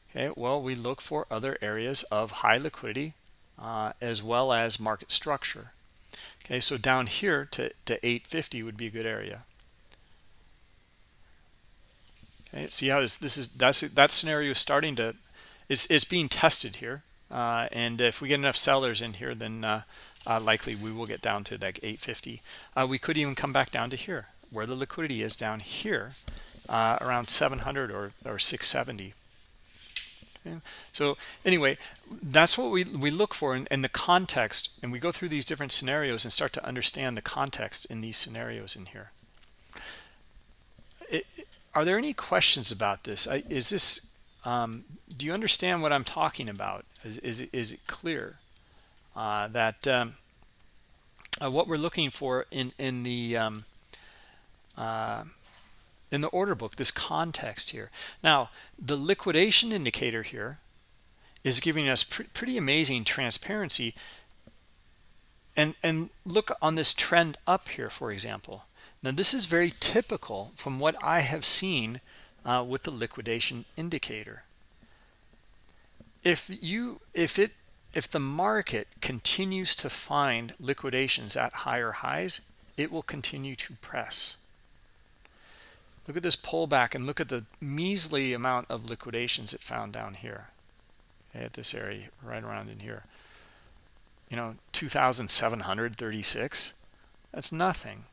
Okay. Well we look for other areas of high liquidity uh, as well as market structure. Okay, so down here to, to 850 would be a good area. Okay, see how this, this is that's that scenario is starting to it's it's being tested here, uh, and if we get enough sellers in here, then uh, uh, likely we will get down to like 850. Uh, we could even come back down to here where the liquidity is down here uh, around 700 or or 670. Okay. So anyway, that's what we, we look for in, in, the context, and we go through these different scenarios and start to understand the context in these scenarios in here. Are there any questions about this? Is this, um, do you understand what I'm talking about? Is, is, it, is it clear uh, that um, uh, what we're looking for in, in the um, uh, in the order book, this context here. Now, the liquidation indicator here is giving us pr pretty amazing transparency. And, and look on this trend up here, for example. Now, this is very typical from what I have seen uh, with the liquidation indicator. If you, if it, if the market continues to find liquidations at higher highs, it will continue to press. Look at this pullback and look at the measly amount of liquidations it found down here at this area right around in here. You know, 2,736. That's nothing.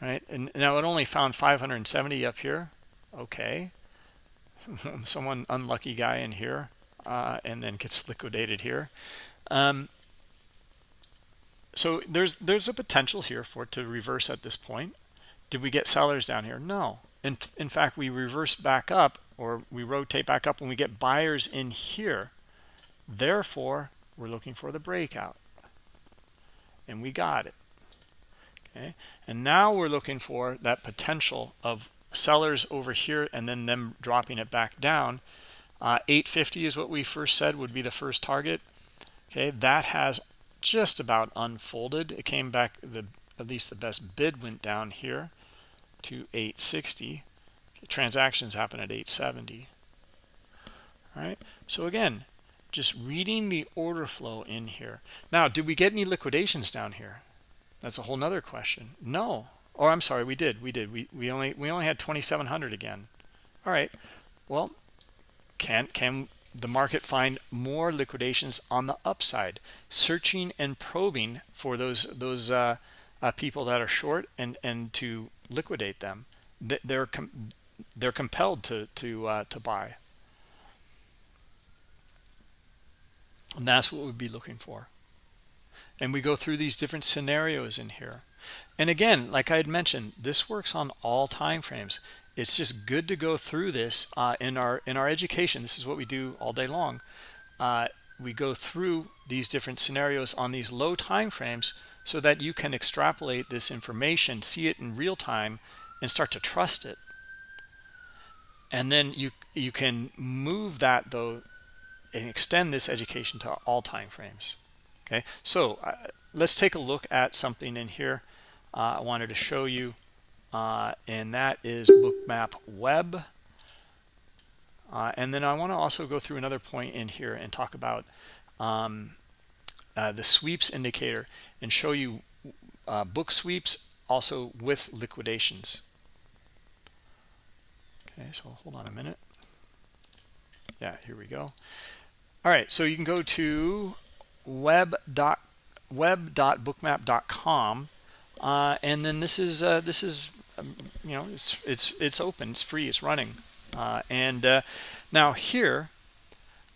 Right? And now it only found 570 up here. Okay. Someone unlucky guy in here uh, and then gets liquidated here. Um, so there's there's a potential here for it to reverse at this point. Did we get sellers down here? No. In, in fact, we reverse back up or we rotate back up when we get buyers in here. Therefore, we're looking for the breakout. And we got it. Okay. And now we're looking for that potential of sellers over here and then them dropping it back down. Uh, 850 is what we first said would be the first target. Okay, that has just about unfolded. It came back, the at least the best bid went down here to 860 transactions happen at 870 all right so again just reading the order flow in here now did we get any liquidations down here that's a whole nother question. No. Or i'm sorry. We did. We did. We we only we only had 2700 again. All right. Well can can the market find more liquidations on the upside? Searching and probing for those those uh, uh, people that are short and and to liquidate them they're com they're compelled to to uh, to buy. And that's what we'd be looking for and we go through these different scenarios in here and again like i had mentioned this works on all time frames it's just good to go through this uh, in our in our education this is what we do all day long uh, we go through these different scenarios on these low time frames so that you can extrapolate this information, see it in real time, and start to trust it. And then you you can move that though and extend this education to all time frames. Okay, so uh, let's take a look at something in here. Uh, I wanted to show you, uh, and that is Bookmap Web. Uh, and then I want to also go through another point in here and talk about um, uh, the sweeps indicator and show you uh, book sweeps also with liquidations. Okay, so hold on a minute. Yeah, here we go. All right, so you can go to web dot web dot web.bookmap.com uh, and then this is uh, this is um, you know it's it's it's open it's free it's running uh, and uh, now here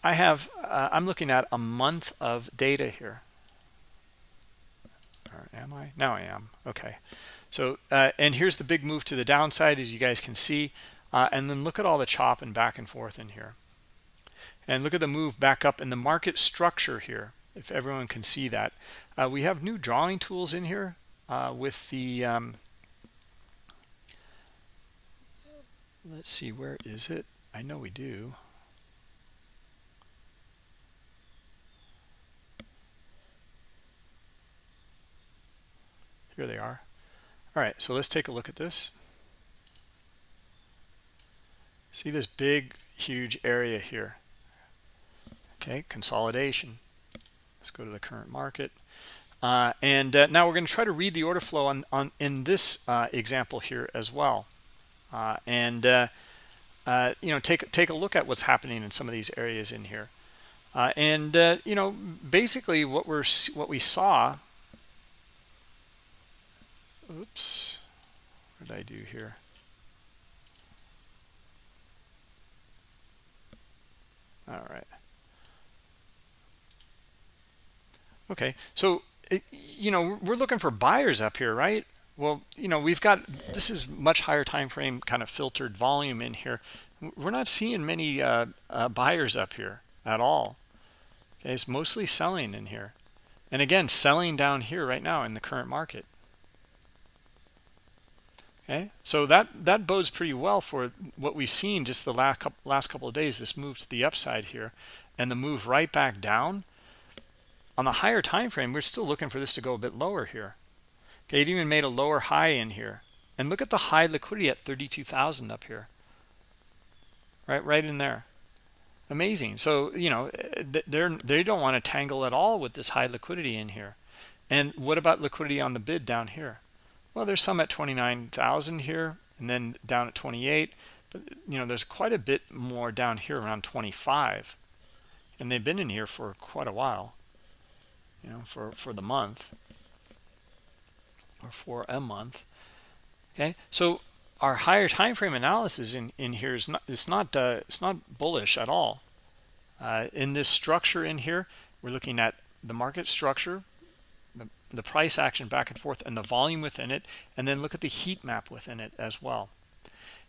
I have, uh, I'm looking at a month of data here. Or am I? Now I am. Okay. So, uh, and here's the big move to the downside, as you guys can see. And then look at all the chop and back and forth in here. And look at the move back up in the market structure here, if everyone can see that. Uh, we have new drawing tools in here uh, with the, um, let's see, where is it? I know we do. Here they are. All right, so let's take a look at this. See this big, huge area here. okay consolidation let's go to the current market. Uh, and uh, now we're going to try to read the order flow on, on in this uh, example here as well. Uh, and uh, uh, you know take take a look at what's happening in some of these areas in here. And you know basically what we're what we saw oops what did I do here? All right okay so you know we're looking for buyers up here right? Well you know we've got this is much higher time frame kind of filtered volume in here. We're not seeing many uh, uh, buyers up here at all. Okay it's mostly selling in here. And again selling down here right now in the current market. Okay so that that bodes pretty well for what we've seen just the last couple last couple of days this move to the upside here and the move right back down on the higher time frame we're still looking for this to go a bit lower here. Okay it even made a lower high in here. And look at the high liquidity at 32,000 up here. Right right in there. Amazing. So you know eh, eh, they're they don't want to tangle at all with this high liquidity in here. And what about liquidity on the bid down here? Well there's some at 29,000 here and then down at 28 but you know there's quite a bit more down here around 25 and they've been in here for quite a while you know for for the month or for a month okay? So our higher time frame analysis in in here is not it's not uh, it's not bullish at all. Uh, in this structure in here we're looking at the market structure the, the price action back and forth and the volume within it and then look at the heat map within it as well.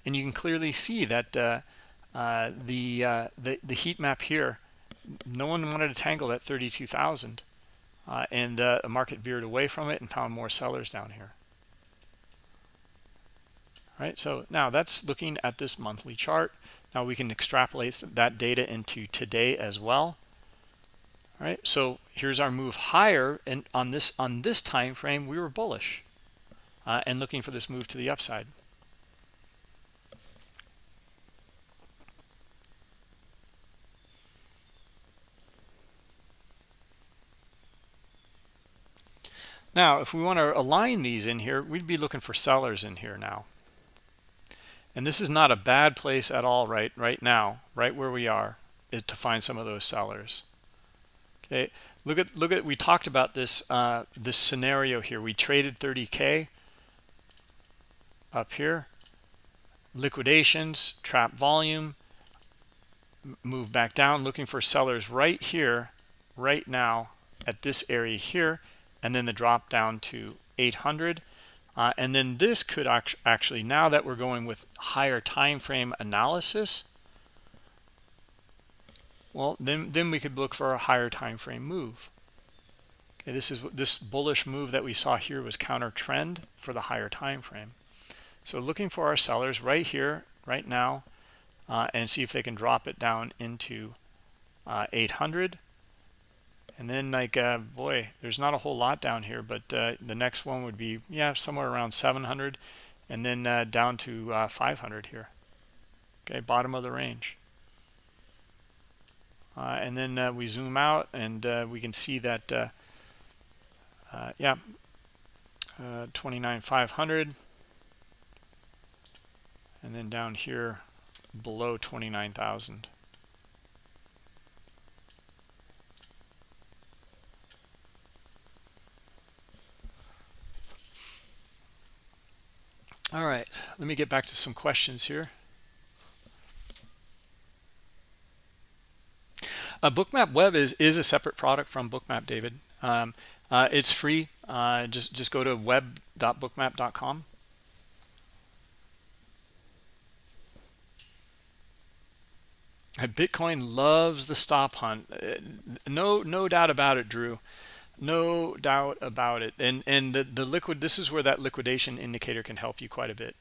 And you can clearly see that uh, uh, the, uh, the the heat map here no one wanted to tangle at 32,000 uh, and uh, the market veered away from it and found more sellers down here. All right so now that's looking at this monthly chart. Now we can extrapolate that data into today as well. All right so here's our move higher and on this on this time frame we were bullish uh, and looking for this move to the upside Now, if we want to align these in here, we'd be looking for sellers in here now. And this is not a bad place at all right right now, right where we are, to find some of those sellers. Okay, look at look at we talked about this uh, this scenario here. We traded 30k up here, liquidations, trap volume, move back down, looking for sellers right here, right now at this area here and then the drop down to 800 uh, and then this could act actually now that we're going with higher time frame analysis well then then we could look for a higher time frame move. Okay this is this bullish move that we saw here was counter trend for the higher time frame. So looking for our sellers right here right now uh, and see if they can drop it down into uh, 800 and then like uh, boy there's not a whole lot down here but uh, the next one would be yeah somewhere around 700 and then uh, down to uh, 500 here. Okay bottom of the range. Uh, and then uh, we zoom out and we can see that yeah 29 500 and then down here below 29,000 All right, let me get back to some questions here. Uh, Bookmap Web is is a separate product from Bookmap, David. Um, uh, it's free. Uh, just just go to web.bookmap.com. Bitcoin loves the stop hunt. Uh, no no doubt about it, Drew no doubt about it. And and the, the liquid this is where that liquidation indicator can help you quite a bit.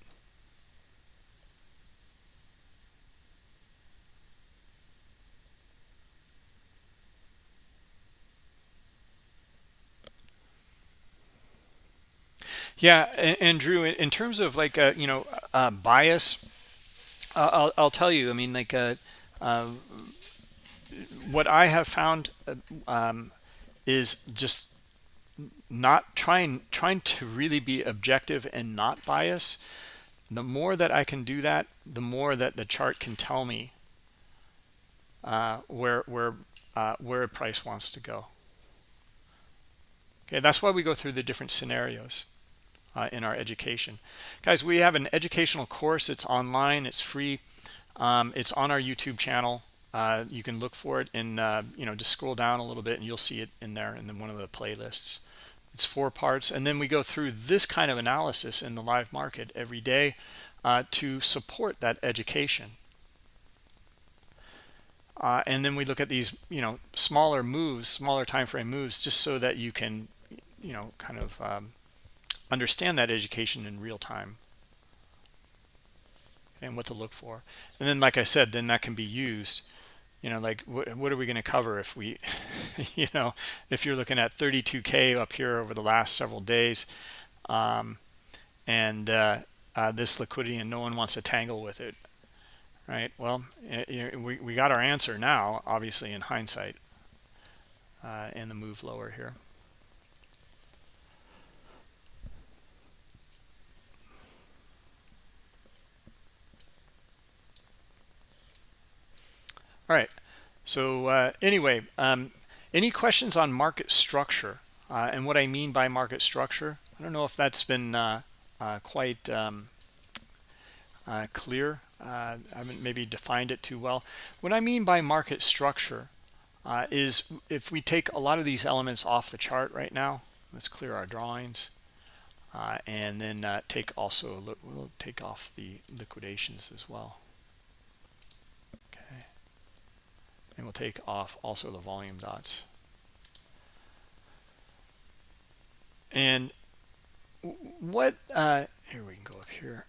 Yeah and, and drew in, terms of like uh, you know uh, bias uh, I'll, I'll tell you i mean like uh, uh what I have found uh, um, is just not trying trying to really be objective and not bias. The more that I can do that the more that the chart can tell me uh, where where uh, where a price wants to go. Okay that's why we go through the different scenarios uh, in our education. Guys we have an educational course. It's online. It's free. Um, it's on our YouTube channel uh, you can look for it and uh, you know just scroll down a little bit and you'll see it in there in the, one of the playlists. It's four parts and then we go through this kind of analysis in the live market every day uh, to support that education. Uh, and then we look at these you know smaller moves smaller time frame moves just so that you can you know kind of um, understand that education in real time and what to look for. And then like I said then that can be used you know like what, what are we going to cover if we you know if you're looking at 32k up here over the last several days? Um, and uh, uh, this liquidity and no one wants to tangle with it right? Well it, we, we got our answer now obviously in hindsight uh, the move lower here all right. So uh, anyway um, any questions on market structure? Uh, and what I mean by market structure I don't know if that's been uh, uh quite um, uh, clear. Uh, I haven't maybe defined it too well. What I mean by market structure is if we take a lot of these elements off the chart right now let's clear our drawings and then take also we'll take off the liquidations as well and we'll take off also the volume dots. And what uh, here we can go up here.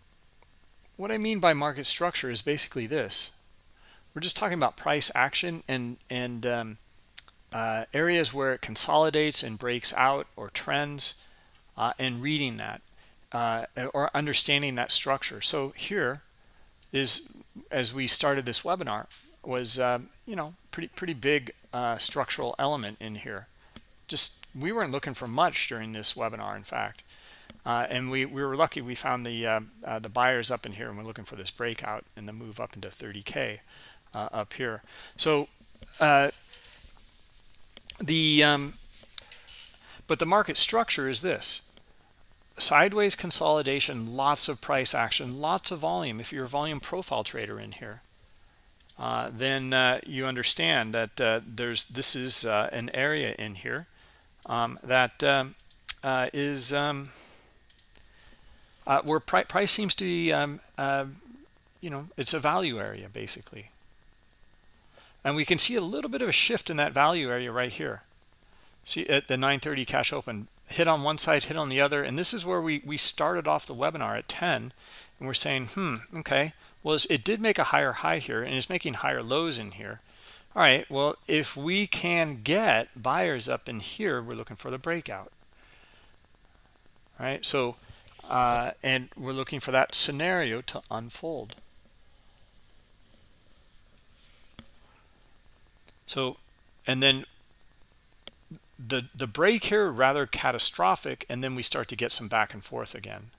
What I mean by market structure is basically this. We're just talking about price action and and um, uh, areas where it consolidates and breaks out or trends uh, and reading that uh, or understanding that structure. So here is as we started this webinar was um, you know pretty pretty big uh, structural element in here. Just we weren't looking for much during this webinar in fact. Uh, and we we were lucky we found the uh, uh the buyers up in here and we're looking for this breakout and the move up into 30k uh, up here. So uh, the um, but the market structure is this. Sideways consolidation lots of price action lots of volume. If you're a volume profile trader in here uh, then uh, you understand that uh, there's this is uh, an area in here um, that um, uh, is um, where pri price seems to be um, you know it's a value area basically. And we can see a little bit of a shift in that value area right here. See at the 930 cash open. Hit on one side hit on the other. And this is where we we started off the webinar at 10 and we're saying hmm okay. Well it did make a higher high here and it's making higher lows in here. All right well if we can get buyers up in here we're looking for the breakout. All right so uh, and we're looking for that scenario to unfold. So and then the the break here rather catastrophic and then we start to get some back and forth again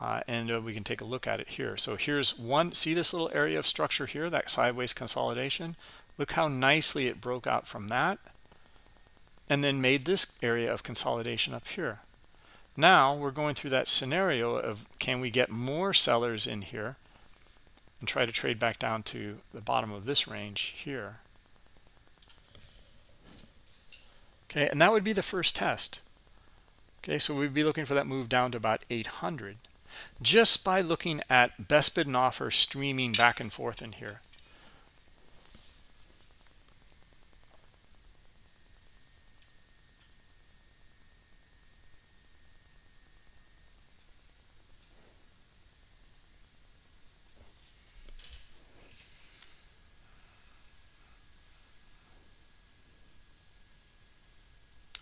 uh, and uh, we can take a look at it here. So here's one see this little area of structure here that sideways consolidation? Look how nicely it broke out from that and then made this area of consolidation up here. Now we're going through that scenario of can we get more sellers in here and try to trade back down to the bottom of this range here? Okay and that would be the first test. Okay so we'd be looking for that move down to about 800 just by looking at best bid and offer streaming back and forth in here.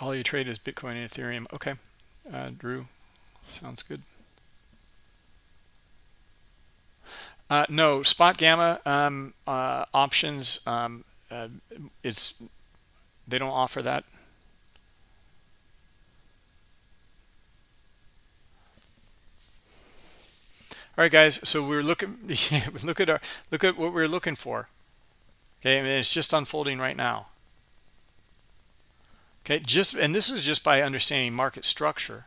All you trade is Bitcoin and Ethereum. Okay, uh, Drew, sounds good. Uh, no, spot gamma um, uh, options. Um, uh, it's they don't offer that. All right, guys. So we're looking. look at our look at what we're looking for. Okay, I mean, it's just unfolding right now. Okay, just and this is just by understanding market structure.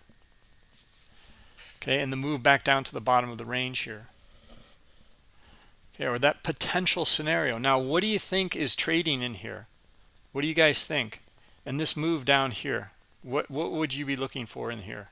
Okay, and the move back down to the bottom of the range here. Okay, or that potential scenario. Now, what do you think is trading in here? What do you guys think? And this move down here, what what would you be looking for in here?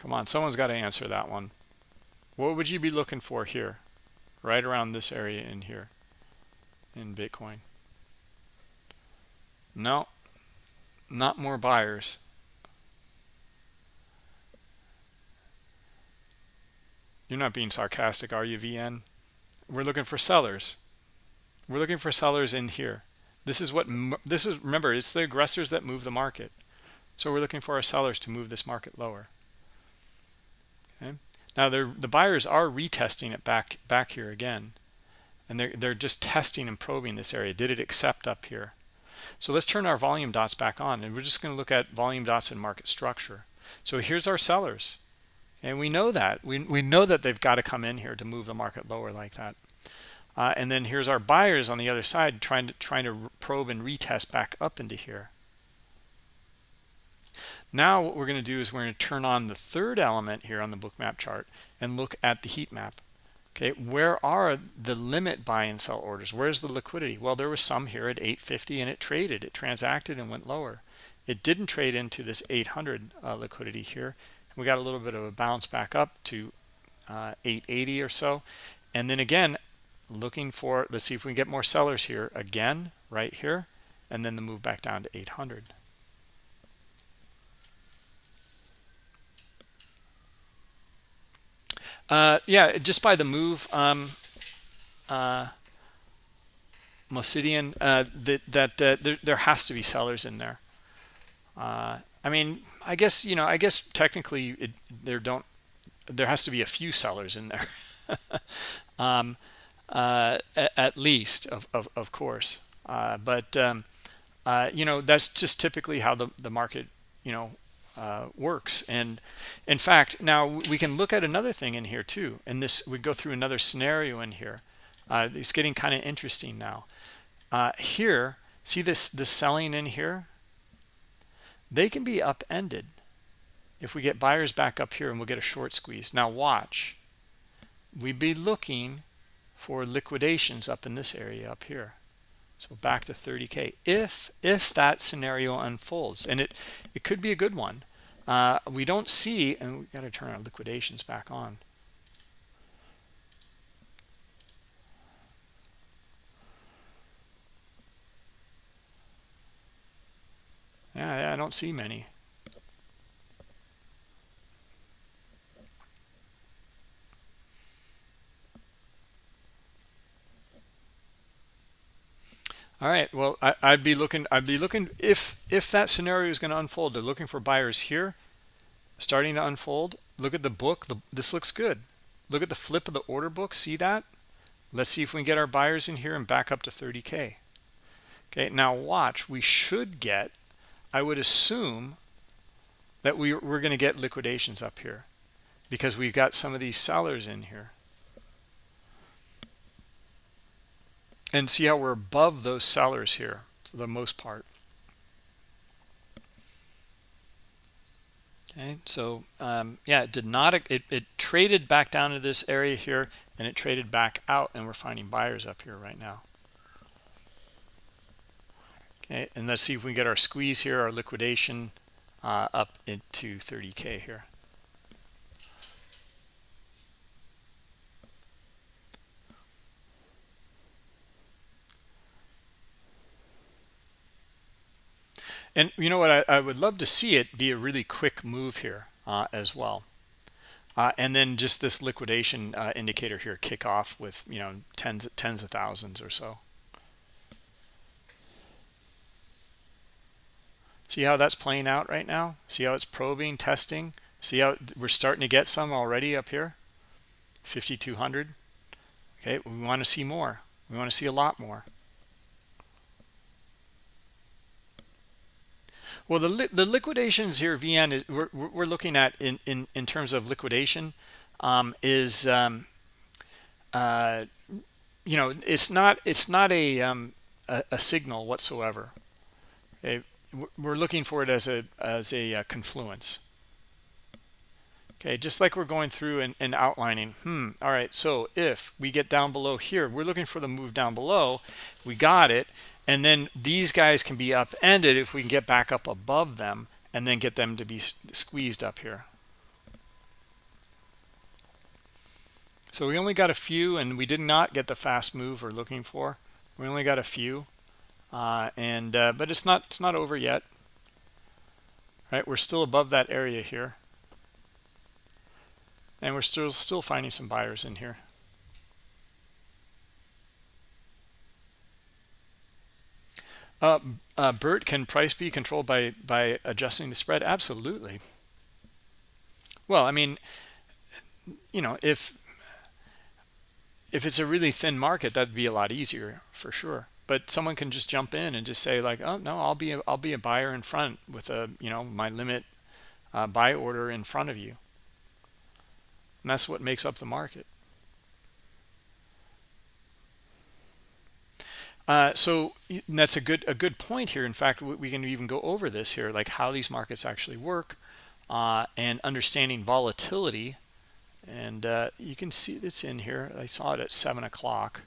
Come on, someone's got to answer that one. What would you be looking for here? Right around this area in here in Bitcoin. No, not more buyers. You're not being sarcastic, are you, VN? We're looking for sellers. We're looking for sellers in here. This is what, this is, remember, it's the aggressors that move the market. So we're looking for our sellers to move this market lower. Now the buyers are retesting it back back here again, and they're they're just testing and probing this area. Did it accept up here? So let's turn our volume dots back on, and we're just going to look at volume dots and market structure. So here's our sellers, and we know that we we know that they've got to come in here to move the market lower like that. Uh, and then here's our buyers on the other side trying to trying to probe and retest back up into here. Now what we're going to do is we're going to turn on the third element here on the Bookmap chart and look at the heat map. Okay, where are the limit buy and sell orders? Where's the liquidity? Well, there was some here at 850 and it traded, it transacted and went lower. It didn't trade into this 800 uh, liquidity here. We got a little bit of a bounce back up to uh, 880 or so. And then again, looking for, let's see if we can get more sellers here again, right here, and then the move back down to 800. Uh, yeah, just by the move, um, uh, Mosidian, uh, that, that uh, there, there has to be sellers in there. Uh, I mean, I guess, you know, I guess technically it, there don't, there has to be a few sellers in there. um, uh, at, at, least, of, of, of course. But, um, you know, that's just typically how the, the market, you know, uh, works. And in fact, now we can look at another thing in here too. And this, we go through another scenario in here. Uh, it's getting kind of interesting now. Uh, here, see this, this selling in here? They can be upended if we get buyers back up here and we'll get a short squeeze. Now watch. We'd be looking for liquidations up in this area up here. So back to 30K if if that scenario unfolds. And it, it could be a good one. Uh, we don't see, and we got to turn our liquidations back on. Yeah, I don't see many. All right. Well, I, would be looking. I'd be looking if if that scenario is going to unfold. They're looking for buyers here, starting to unfold. Look at the book. The, this looks good. Look at the flip of the order book. See that? Let's see if we can get our buyers in here and back up to 30k. Okay. Now watch. We should get. I would assume that we we're going to get liquidations up here because we've got some of these sellers in here. And see how we're above those sellers here for the most part. Okay so um, yeah it did not it, it traded back down to this area here and it traded back out and we're finding buyers up here right now. Okay and let's see if we can get our squeeze here our liquidation uh, up into 30k here and you know what? I, I, would love to see it be a really quick move here uh, as well. Uh, and then just this liquidation uh, indicator here kick off with you know tens tens of thousands or so. See how that's playing out right now? See how it's probing testing? See how we're starting to get some already up here? 5200 okay we want to see more. We want to see a lot more Well, the li the liquidations here, VN is we're we're looking at in in in terms of liquidation, um, is um, uh, you know it's not it's not a um, a, a, signal whatsoever. Okay? We're looking for it as a as a uh, confluence. Okay, just like we're going through and, and outlining, hmm, all right, so if we get down below here, we're looking for the move down below, we got it, and then these guys can be upended if we can get back up above them and then get them to be squeezed up here. So we only got a few and we did not get the fast move we're looking for. We only got a few uh, and uh, but it's not it's not over yet. Right we're still above that area here. And we're still still finding some buyers in here Uh, uh, Bert, can price be controlled by by adjusting the spread? Absolutely. Well, I mean, you know, if if it's a really thin market, that'd be a lot easier for sure. But someone can just jump in and just say like, oh no, I'll be a, I'll be a buyer in front with a you know my limit uh, buy order in front of you. And that's what makes up the market. Uh, so that's a good a good point here. In fact, we can even go over this here, like how these markets actually work uh, and understanding volatility. And uh, you can see this in here. I saw it at 7 o'clock.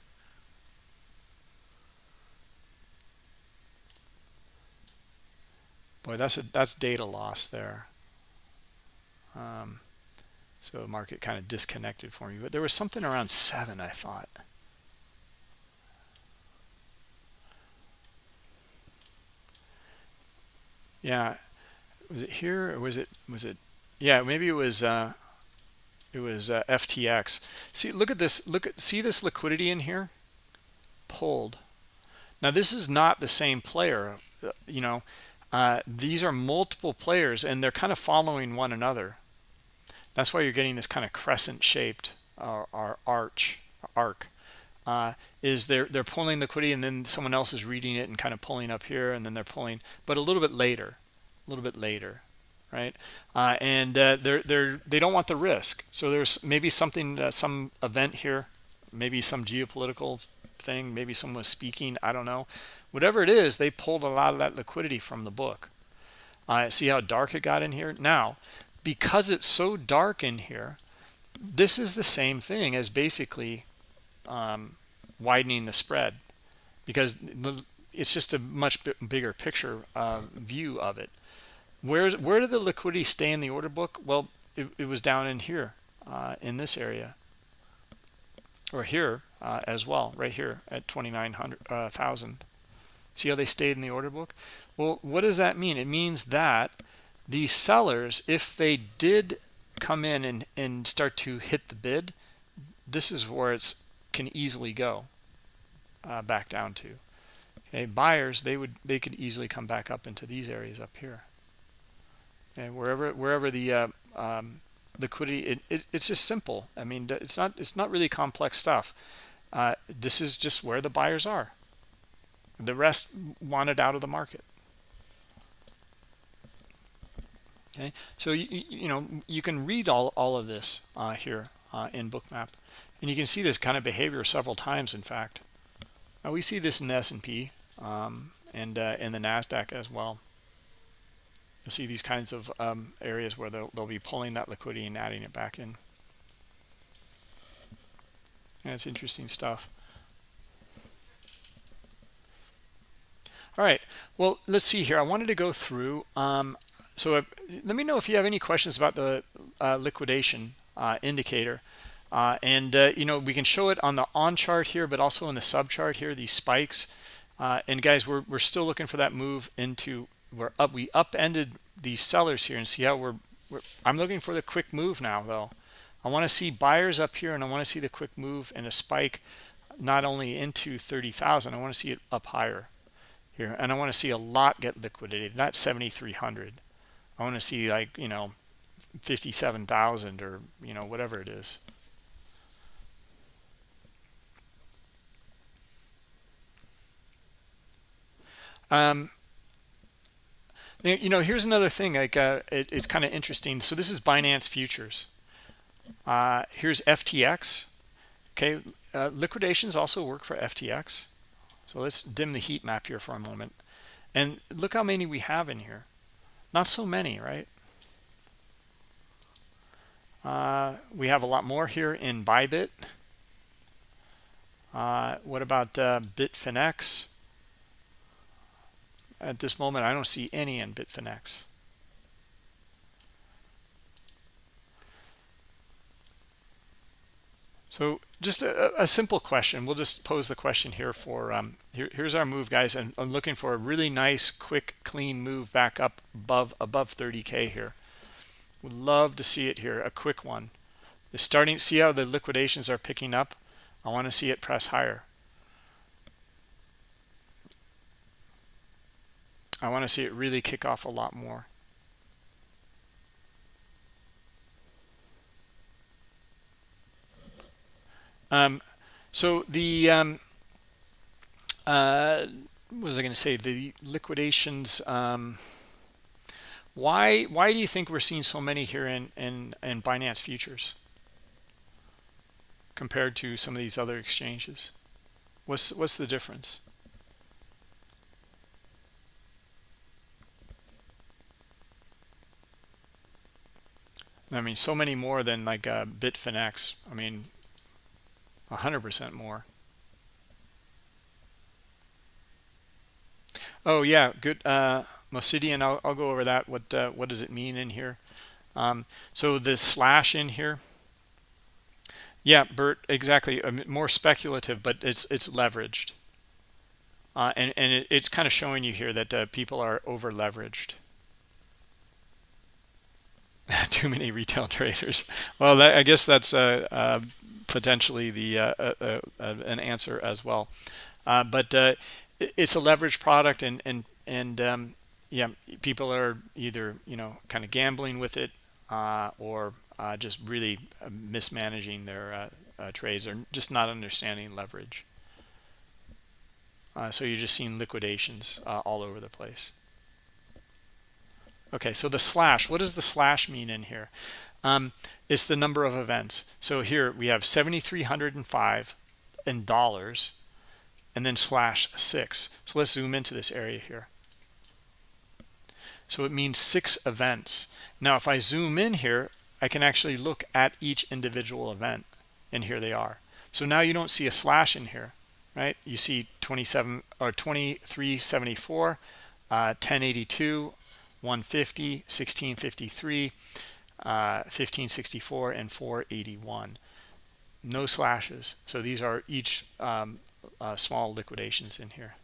Boy, that's a that's data loss there. Um, so market kind of disconnected for me. But there was something around 7, I thought. Yeah. Was it here or was it was it yeah maybe it was uh it was uh, ftx see look at this look at see this liquidity in here? Pulled. Now this is not the same player uh, you know uh, these are multiple players and they're kind of following one another. That's why you're getting this kind of crescent shaped uh, or arch arc uh, is they're they're pulling liquidity and then someone else is reading it and kind of pulling up here and then they're pulling but a little bit later a little bit later right? Uh, and uh, they're they're they don't want the risk. So there's maybe something uh, some event here maybe some geopolitical thing maybe someone was speaking I don't know. Whatever it is they pulled a lot of that liquidity from the book. Uh, see how dark it got in here? Now because it's so dark in here this is the same thing as basically um, widening the spread because it's just a much bigger picture uh, view of it. Where's where did the liquidity stay in the order book? Well, it, it was down in here, uh, in this area, or here uh, as well, right here at 29,000. Uh, See how they stayed in the order book? Well, what does that mean? It means that the sellers, if they did come in and, and start to hit the bid, this is where it's can easily go uh, back down to. Okay, buyers they would they could easily come back up into these areas up here, and wherever wherever the uh, um, liquidity it, it, it's just simple. I mean it's not it's not really complex stuff. Uh, this is just where the buyers are. The rest wanted out of the market. Okay, so you, you know you can read all all of this uh, here uh, in Bookmap. And you can see this kind of behavior several times, in fact. Now we see this in the S&P um, and uh, in the NASDAQ as well. You'll see these kinds of um, areas where they'll, they'll be pulling that liquidity and adding it back in. And it's interesting stuff. All right, well, let's see here. I wanted to go through. Um, so if, let me know if you have any questions about the uh, liquidation uh, indicator. Uh, and, uh, you know, we can show it on the on chart here, but also in the sub chart here, these spikes. Uh, and guys, we're, we're still looking for that move into we're up we upended these sellers here and see how we're, we're i'm looking for the quick move now though. I want to see buyers up here and i want to see the quick move and a spike not only into 30,000 i want to see it up higher here. And i want to see a lot get liquidated not 7300 i want to see like you know 57,000 or you know whatever it is um you know here's another thing like uh, it, it's kind of interesting. So this is binance futures. Uh, here's ftx okay uh, liquidations also work for ftx so let's dim the heat map here for a moment. And look how many we have in here. Not so many right? Uh, we have a lot more here in bybit. Uh, what about uh, bitfinex at this moment, I don't see any in Bitfinex. So just a, a, simple question. We'll just pose the question here for, um, here, here's our move, guys. And I'm looking for a really nice, quick, clean move back up above, above 30K here. Would love to see it here, a quick one. The starting, see how the liquidations are picking up? I want to see it press higher. I want to see it really kick off a lot more. Um, so the um, uh, what was I going to say? The liquidations. Um, why why do you think we're seeing so many here in in in Binance futures compared to some of these other exchanges? What's what's the difference? I mean, so many more than like uh, Bitfinex. I mean, 100% more. Oh, yeah, good. Uh, Mosidian, I'll, I'll go over that. What uh, what does it mean in here? Um, so this slash in here. Yeah, Bert, exactly. Um, more speculative, but it's it's leveraged. Uh, and and it, it's kind of showing you here that uh, people are over leveraged. too many retail traders. Well that, i guess that's uh, uh, potentially the uh, uh, uh, uh an answer as well. But it's a leverage product and and and um, yeah people are either you know kind of gambling with it or just really mismanaging their trades or just not understanding leverage. So you're just seeing liquidations all over the place Okay, so the slash, what does the slash mean in here? Um, it's the number of events. So here we have 7,305 in dollars and then slash six. So let's zoom into this area here. So it means six events. Now, if I zoom in here, I can actually look at each individual event and here they are. So now you don't see a slash in here, right? You see 27 or 2374, uh, 1082, 150, 1653, uh, 1564, and 481. No slashes. So these are each um, uh, small liquidations in here.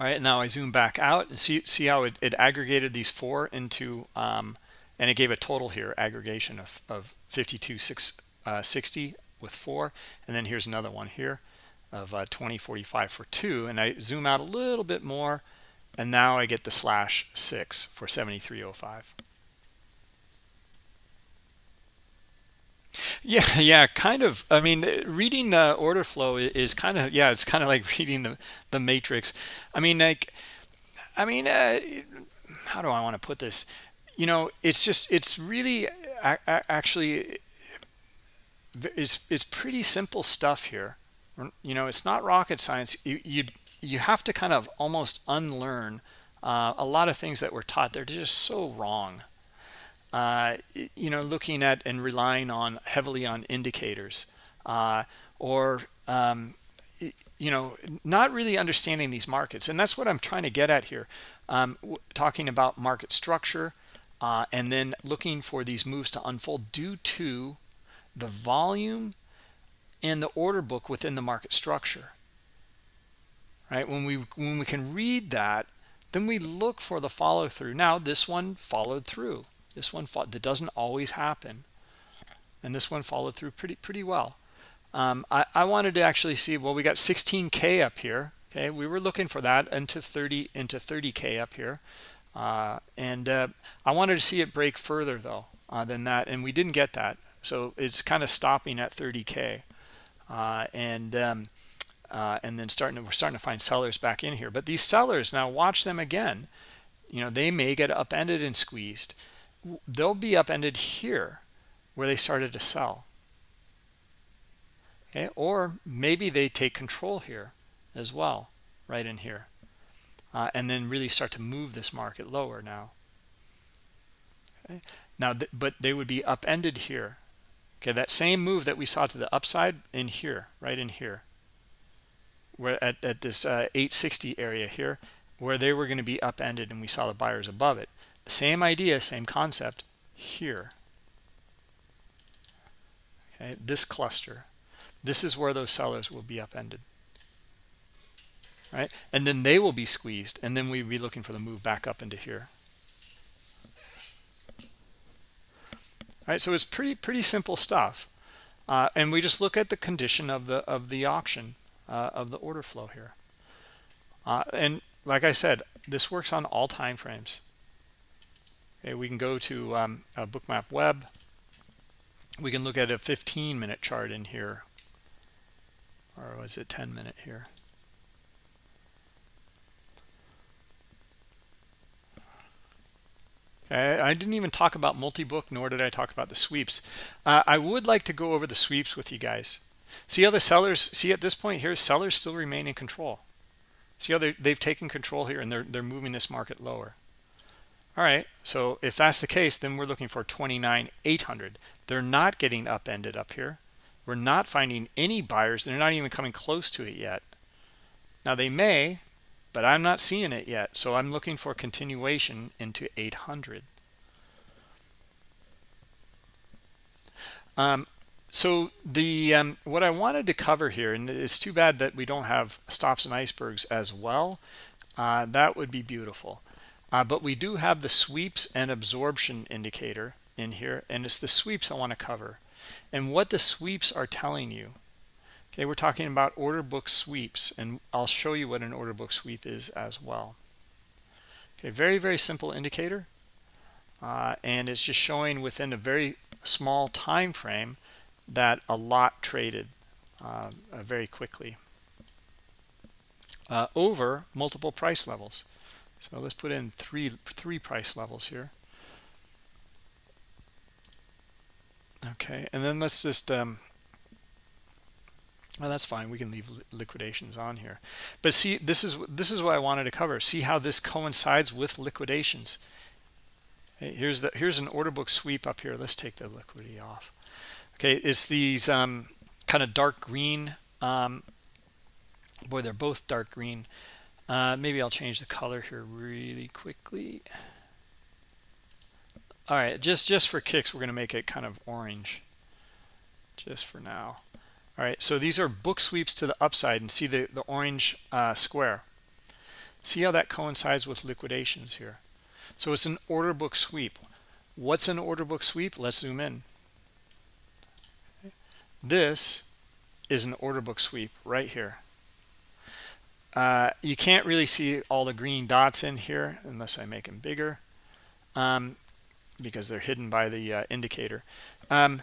All right, now I zoom back out and see see how it, it aggregated these four into, um, and it gave a total here aggregation of, of 5260 uh, with four, and then here's another one here of uh, 2045 for two, and I zoom out a little bit more, and now I get the slash six for 7305. Yeah, yeah, kind of. I mean, reading uh, order flow is kind of yeah, it's kind of like reading the the matrix. I mean, like, I mean, uh, how do I want to put this? You know, it's just it's really actually it's it's pretty simple stuff here. You know, it's not rocket science. You you you have to kind of almost unlearn uh, a lot of things that were taught. They're just so wrong uh, you know, looking at and relying on heavily on indicators uh, or, um, you know, not really understanding these markets. And that's what I'm trying to get at here. Um, talking about market structure, uh, and then looking for these moves to unfold due to the volume and the order book within the market structure right when we when we can read that then we look for the follow through now this one followed through this one that doesn't always happen. And this one followed through pretty pretty well. Um, I, I wanted to actually see well we got 16k up here okay? We were looking for that into 30 into 30k up here. Uh, and uh, I wanted to see it break further though uh, than that and we didn't get that. So it's kind of stopping at 30k uh, and um, uh, and then starting to, we're starting to find sellers back in here. But these sellers now watch them again. You know they may get upended and squeezed they'll be upended here where they started to sell. Okay? Or maybe they take control here as well right in here uh, and then really start to move this market lower now. Okay? Now th but they would be upended here. Okay? That same move that we saw to the upside in here right in here where at, at this uh, 860 area here where they were going to be upended and we saw the buyers above it same idea same concept here. Okay this cluster. This is where those sellers will be upended. Right? And then they will be squeezed and then we'd be looking for the move back up into here. Right so it's pretty pretty simple stuff. Uh, and we just look at the condition of the of the auction uh, of the order flow here. Uh, and like I said this works on all time frames we can go to um, bookmap web we can look at a 15 minute chart in here or was it 10 minute here I didn't even talk about multi-book, nor did I talk about the sweeps. Uh, I would like to go over the sweeps with you guys. See how the sellers, see at this point here, sellers still remain in control. See how they've taken control here and they're, they're moving this market lower. All right, so if that's the case, then we're looking for 29,800. They're not getting upended up here. We're not finding any buyers. They're not even coming close to it yet. Now they may, but I'm not seeing it yet. So I'm looking for continuation into 800. Um, so the um, what I wanted to cover here, and it's too bad that we don't have stops and icebergs as well. Uh, that would be beautiful. Uh, but we do have the sweeps and absorption indicator in here, and it's the sweeps I want to cover. And what the sweeps are telling you Okay, we're talking about order book sweeps, and I'll show you what an order book sweep is as well. Okay, very, very simple indicator. Uh, and it's just showing within a very small time frame that a lot traded uh, very quickly uh, over multiple price levels. So let's put in three three price levels here. Okay, and then let's just um, well, that's fine. We can leave liquidations on here. But see, this is this is what I wanted to cover. See how this coincides with liquidations. Here's the here's an order book sweep up here. Let's take the liquidity off. Okay, it's these um, kind of dark green. Um, boy, they're both dark green. Uh, maybe I'll change the color here really quickly. All right, just just for kicks, we're going to make it kind of orange, just for now. All right so these are book sweeps to the upside and see the the orange uh, square. See how that coincides with liquidations here. So it's an order book sweep. What's an order book sweep? Let's zoom in. This is an order book sweep right here uh, you can't really see all the green dots in here unless I make them bigger um, because they're hidden by the uh, indicator. Um,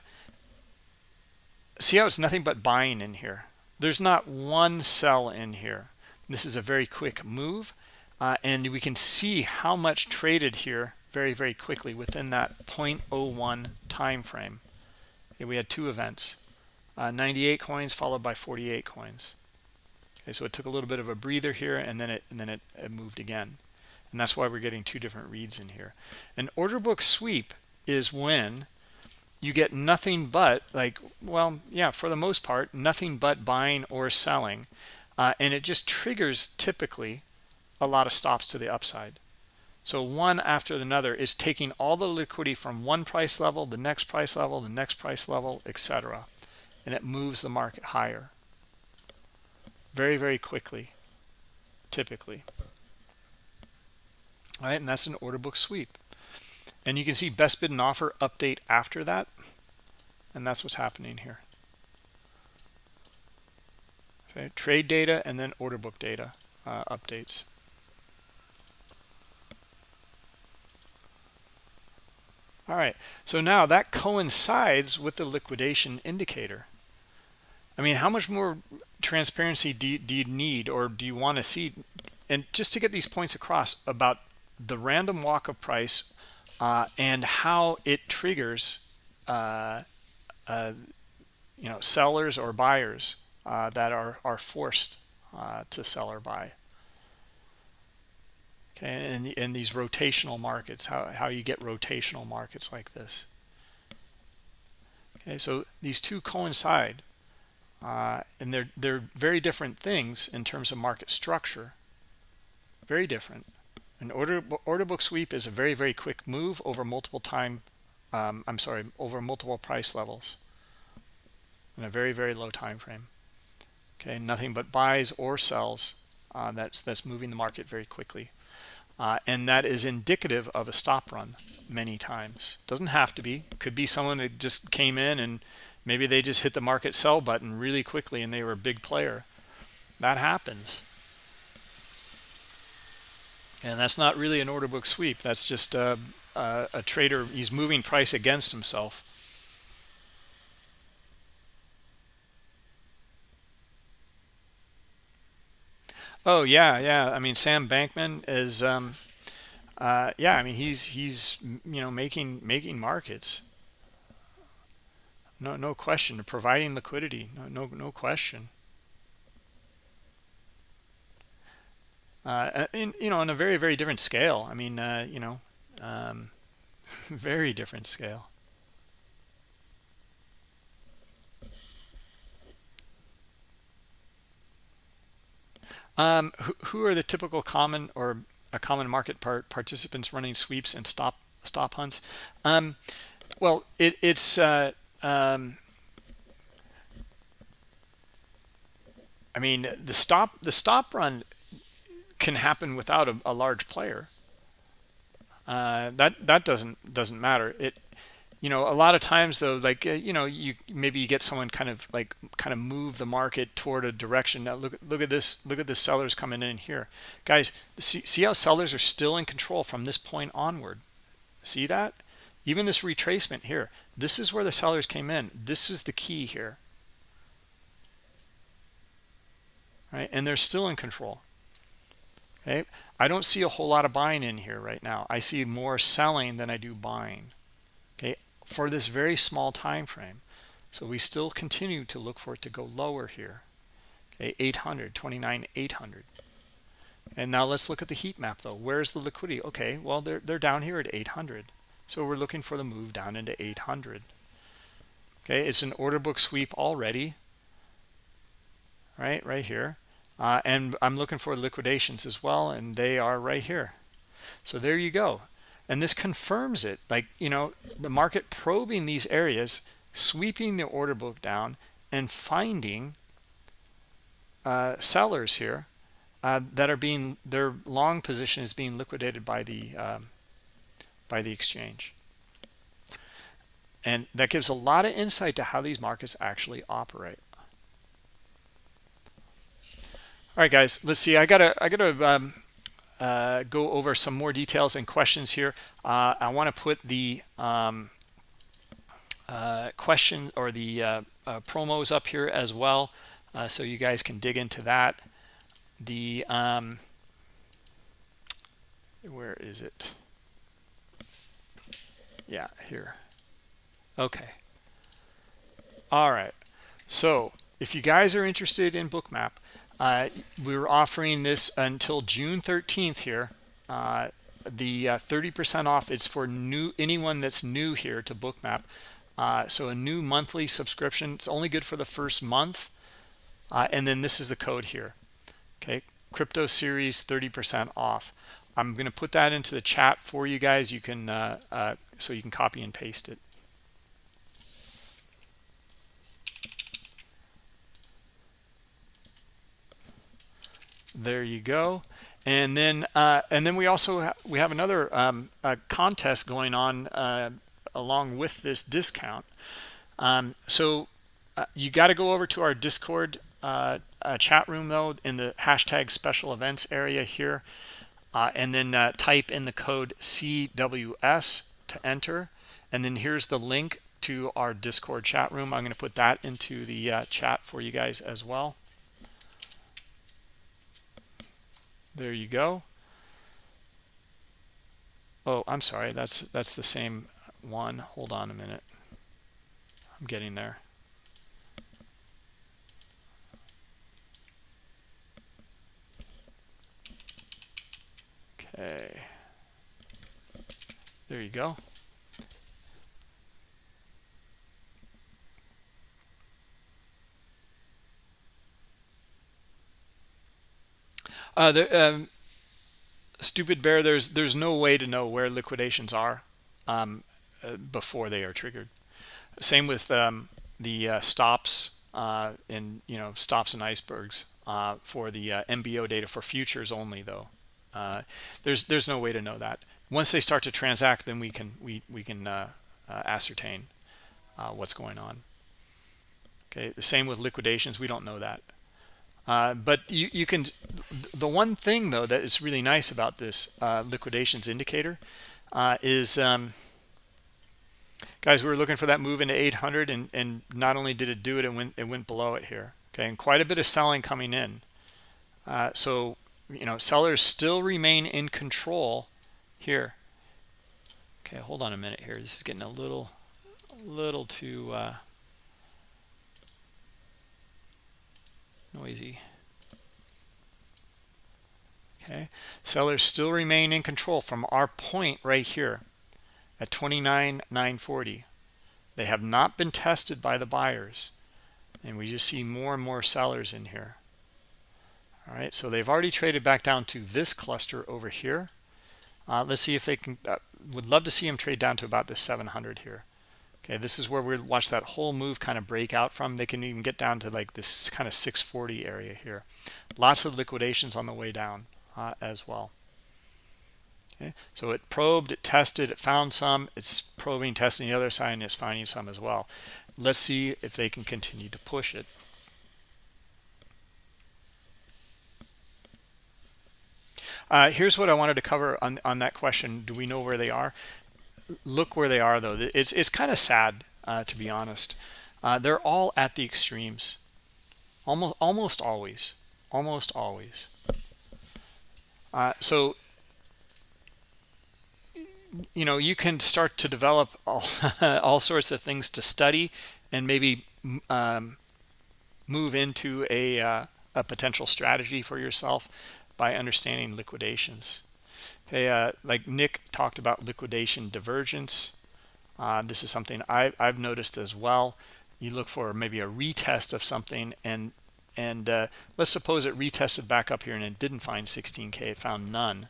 see how it's nothing but buying in here? There's not one sell in here. This is a very quick move uh, and we can see how much traded here very very quickly within that 0.01 time frame okay, we had two events uh, 98 coins followed by 48 coins okay so it took a little bit of a breather here and then it and then it, it moved again. And that's why we're getting two different reads in here. An order book sweep is when you get nothing but like well yeah for the most part nothing but buying or selling. Uh, and it just triggers typically a lot of stops to the upside. So one after another is taking all the liquidity from one price level, the next price level, the next price level, etc. And it moves the market higher very, very quickly, typically. All right, and that's an order book sweep. And you can see best bid and offer update after that. And that's what's happening here. Okay, trade data and then order book data uh, updates. All right, so now that coincides with the liquidation indicator. I mean, how much more transparency do you, do you need or do you want to see? And just to get these points across about the random walk of price uh, and how it triggers, uh, uh, you know, sellers or buyers uh, that are, are forced uh, to sell or buy. Okay and in these rotational markets how, how you get rotational markets like this. Okay so these two coincide uh, and they're they're very different things in terms of market structure. Very different. An order order book sweep is a very very quick move over multiple time um, I'm sorry over multiple price levels in a very very low time frame. Okay nothing but buys or sells uh, that's that's moving the market very quickly. Uh, and that is indicative of a stop run many times. Doesn't have to be. Could be someone that just came in and maybe they just hit the market sell button really quickly and they were a big player that happens and that's not really an order book sweep that's just a, a, a trader he's moving price against himself Oh yeah, yeah. I mean, Sam Bankman is, um, uh, yeah. I mean, he's he's you know making making markets. No no question. Providing liquidity. No no no question. Uh, in you know on a very very different scale. I mean, uh, you know, um, very different scale. Um, who, who, are the typical common or a common market part participants running sweeps and stop stop hunts? Um, well, it, it's uh, um, I mean the stop the stop run can happen without a, a large player. Uh, that that doesn't doesn't matter. It you know a lot of times though like uh, you know you maybe you get someone kind of like kind of move the market toward a direction now look look at this look at the sellers coming in here guys see, see how sellers are still in control from this point onward see that even this retracement here this is where the sellers came in. This is the key here. Right? And they're still in control. Okay i don't see a whole lot of buying in here right now. I see more selling than i do buying. Okay? For this very small time frame. So we still continue to look for it to go lower here. Okay? 800 29 800 and now let's look at the heat map though. Where's the liquidity? Okay well they're, they're down here at 800 so we're looking for the move down into 800 okay it's an order book sweep already. Right right here. Uh, and i'm looking for liquidations as well and they are right here. So there you go. And this confirms it. Like you know the market probing these areas sweeping the order book down and finding uh, sellers here uh, that are being their long position is being liquidated by the um, by the exchange and that gives a lot of insight to how these markets actually operate all right guys let's see i gotta i gotta um, uh, go over some more details and questions here. Uh, I want to put the um, uh, question or the uh, uh, promos up here as well uh, so you guys can dig into that. The um, where is it? Yeah, here. Okay. All right. So if you guys are interested in Bookmap, uh, we're offering this until June 13th here. Uh, the 30% uh, off it's for new anyone that's new here to Bookmap. Uh, so a new monthly subscription. It's only good for the first month. Uh, and then this is the code here. Okay, crypto series 30% off. I'm going to put that into the chat for you guys. You can so you can copy and paste it. There you go. And then uh, and then we also ha we have another um, contest going on uh, along with this discount. Um, so uh, you got to go over to our Discord uh, chat room though in the hashtag special events area here uh, and then uh, type in the code CWS to enter. And then here's the link to our Discord chat room. I'm going to put that into the uh, chat for you guys as well. There you go. Oh, I'm sorry. That's that's the same one. Hold on a minute. I'm getting there. Okay. There you go. Uh, the, um, stupid bear, there's there's no way to know where liquidations are um, uh, before they are triggered. Same with um, the uh, stops uh, in you know stops and icebergs uh, for the uh, MBO data for futures only though. Uh, there's there's no way to know that. Once they start to transact, then we can we we can uh, uh, ascertain uh, what's going on. Okay, the same with liquidations. We don't know that. Uh, but you, you can the one thing though that is really nice about this uh, liquidations indicator is um, guys we were looking for that move into 800 and and not only did it do it it went it went below it here okay and quite a bit of selling coming in so you know sellers still remain in control here. Okay hold on a minute here. This is getting a little a little too uh, noisy. Okay. Sellers still remain in control from our point right here at 29,940 they have not been tested by the buyers and we just see more and more sellers in here. All right so they've already traded back down to this cluster over here uh, let's see if they can uh, would love to see them trade down to about this 700 here. Okay this is where we watch that whole move kind of break out from. They can even get down to like this kind of 640 area here. Lots of liquidations on the way down uh, as well. Okay so it probed it tested it found some. It's probing testing the other side and it's finding some as well. Let's see if they can continue to push it Uh, here's what I wanted to cover on, on that question. Do we know where they are? Look where they are, though. It's, it's kind of sad, uh, to be honest. Uh, they're all at the extremes. Almost, almost always. Almost always. Uh, so, you know, you can start to develop all, all sorts of things to study and maybe um, move into a, uh, a potential strategy for yourself by understanding liquidations. Okay, uh, like Nick talked about liquidation divergence. Uh, this is something I, have noticed as well. You look for maybe a retest of something and and uh, let's suppose it retested back up here and it didn't find 16k it found none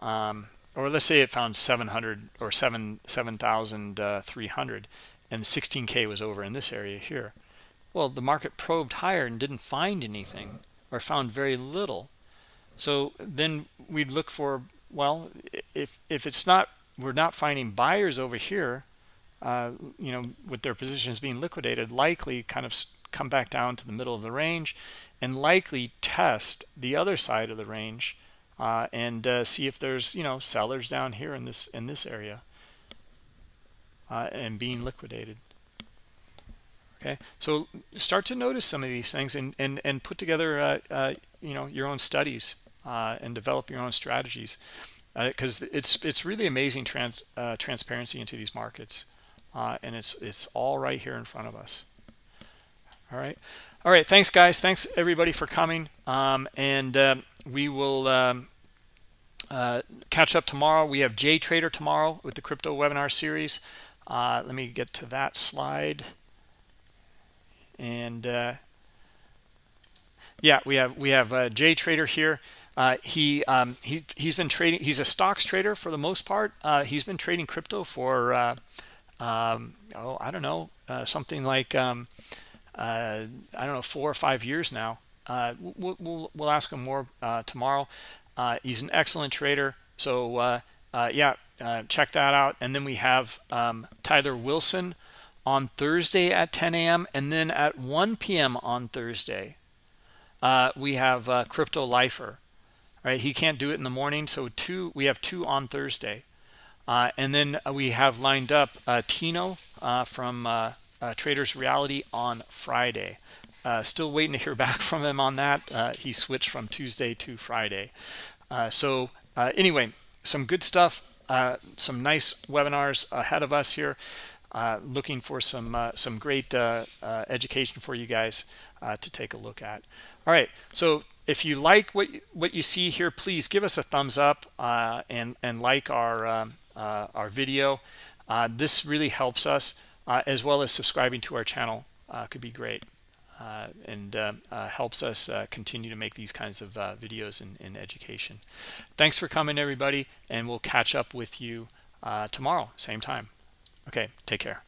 um, or let's say it found 700 or 7 7300 and 16k was over in this area here well the market probed higher and didn't find anything or found very little so then we'd look for, well, if, if it's not, we're not finding buyers over here, uh, you know, with their positions being liquidated, likely kind of come back down to the middle of the range and likely test the other side of the range uh, and uh, see if there's, you know, sellers down here in this, in this area uh, and being liquidated. Okay? So start to notice some of these things and and and put together uh, uh, you know your own studies and develop your own strategies because uh, it's it's really amazing trans uh, transparency into these markets uh, and it's it's all right here in front of us. All right. All right. Thanks guys. Thanks everybody for coming. Um, and um, we will um, uh, catch up tomorrow. We have J Trader tomorrow with the crypto webinar series. Uh, let me get to that slide. And yeah we have we have J Trader here uh, he um, he he's been trading. He's a stocks trader for the most part. Uh, he's been trading crypto for uh, um, oh I don't know uh, something like um, uh, I don't know four or five years now. Uh, we'll, we'll, we'll ask him more tomorrow. he's an excellent trader. So yeah, check that out. And then we have um, Tyler Wilson on Thursday at 10 a.m. and then at 1 p.m. on Thursday. we have Crypto Lifer right? He can't do it in the morning so two we have two on thursday. Uh, and then we have lined up uh, tino uh, from uh, uh, traders reality on friday. Uh, still waiting to hear back from him on that. He switched from tuesday to friday. So anyway some good stuff some nice webinars ahead of us here. Looking for some some great education for you guys to take a look at. All right so if you like what what you see here please give us a thumbs up uh, and and like our um, uh, our video. Uh, this really helps us uh, as well as subscribing to our channel uh, could be great uh, and helps us continue to make these kinds of videos in, in education. Thanks for coming everybody and we'll catch up with you tomorrow same time. Okay take care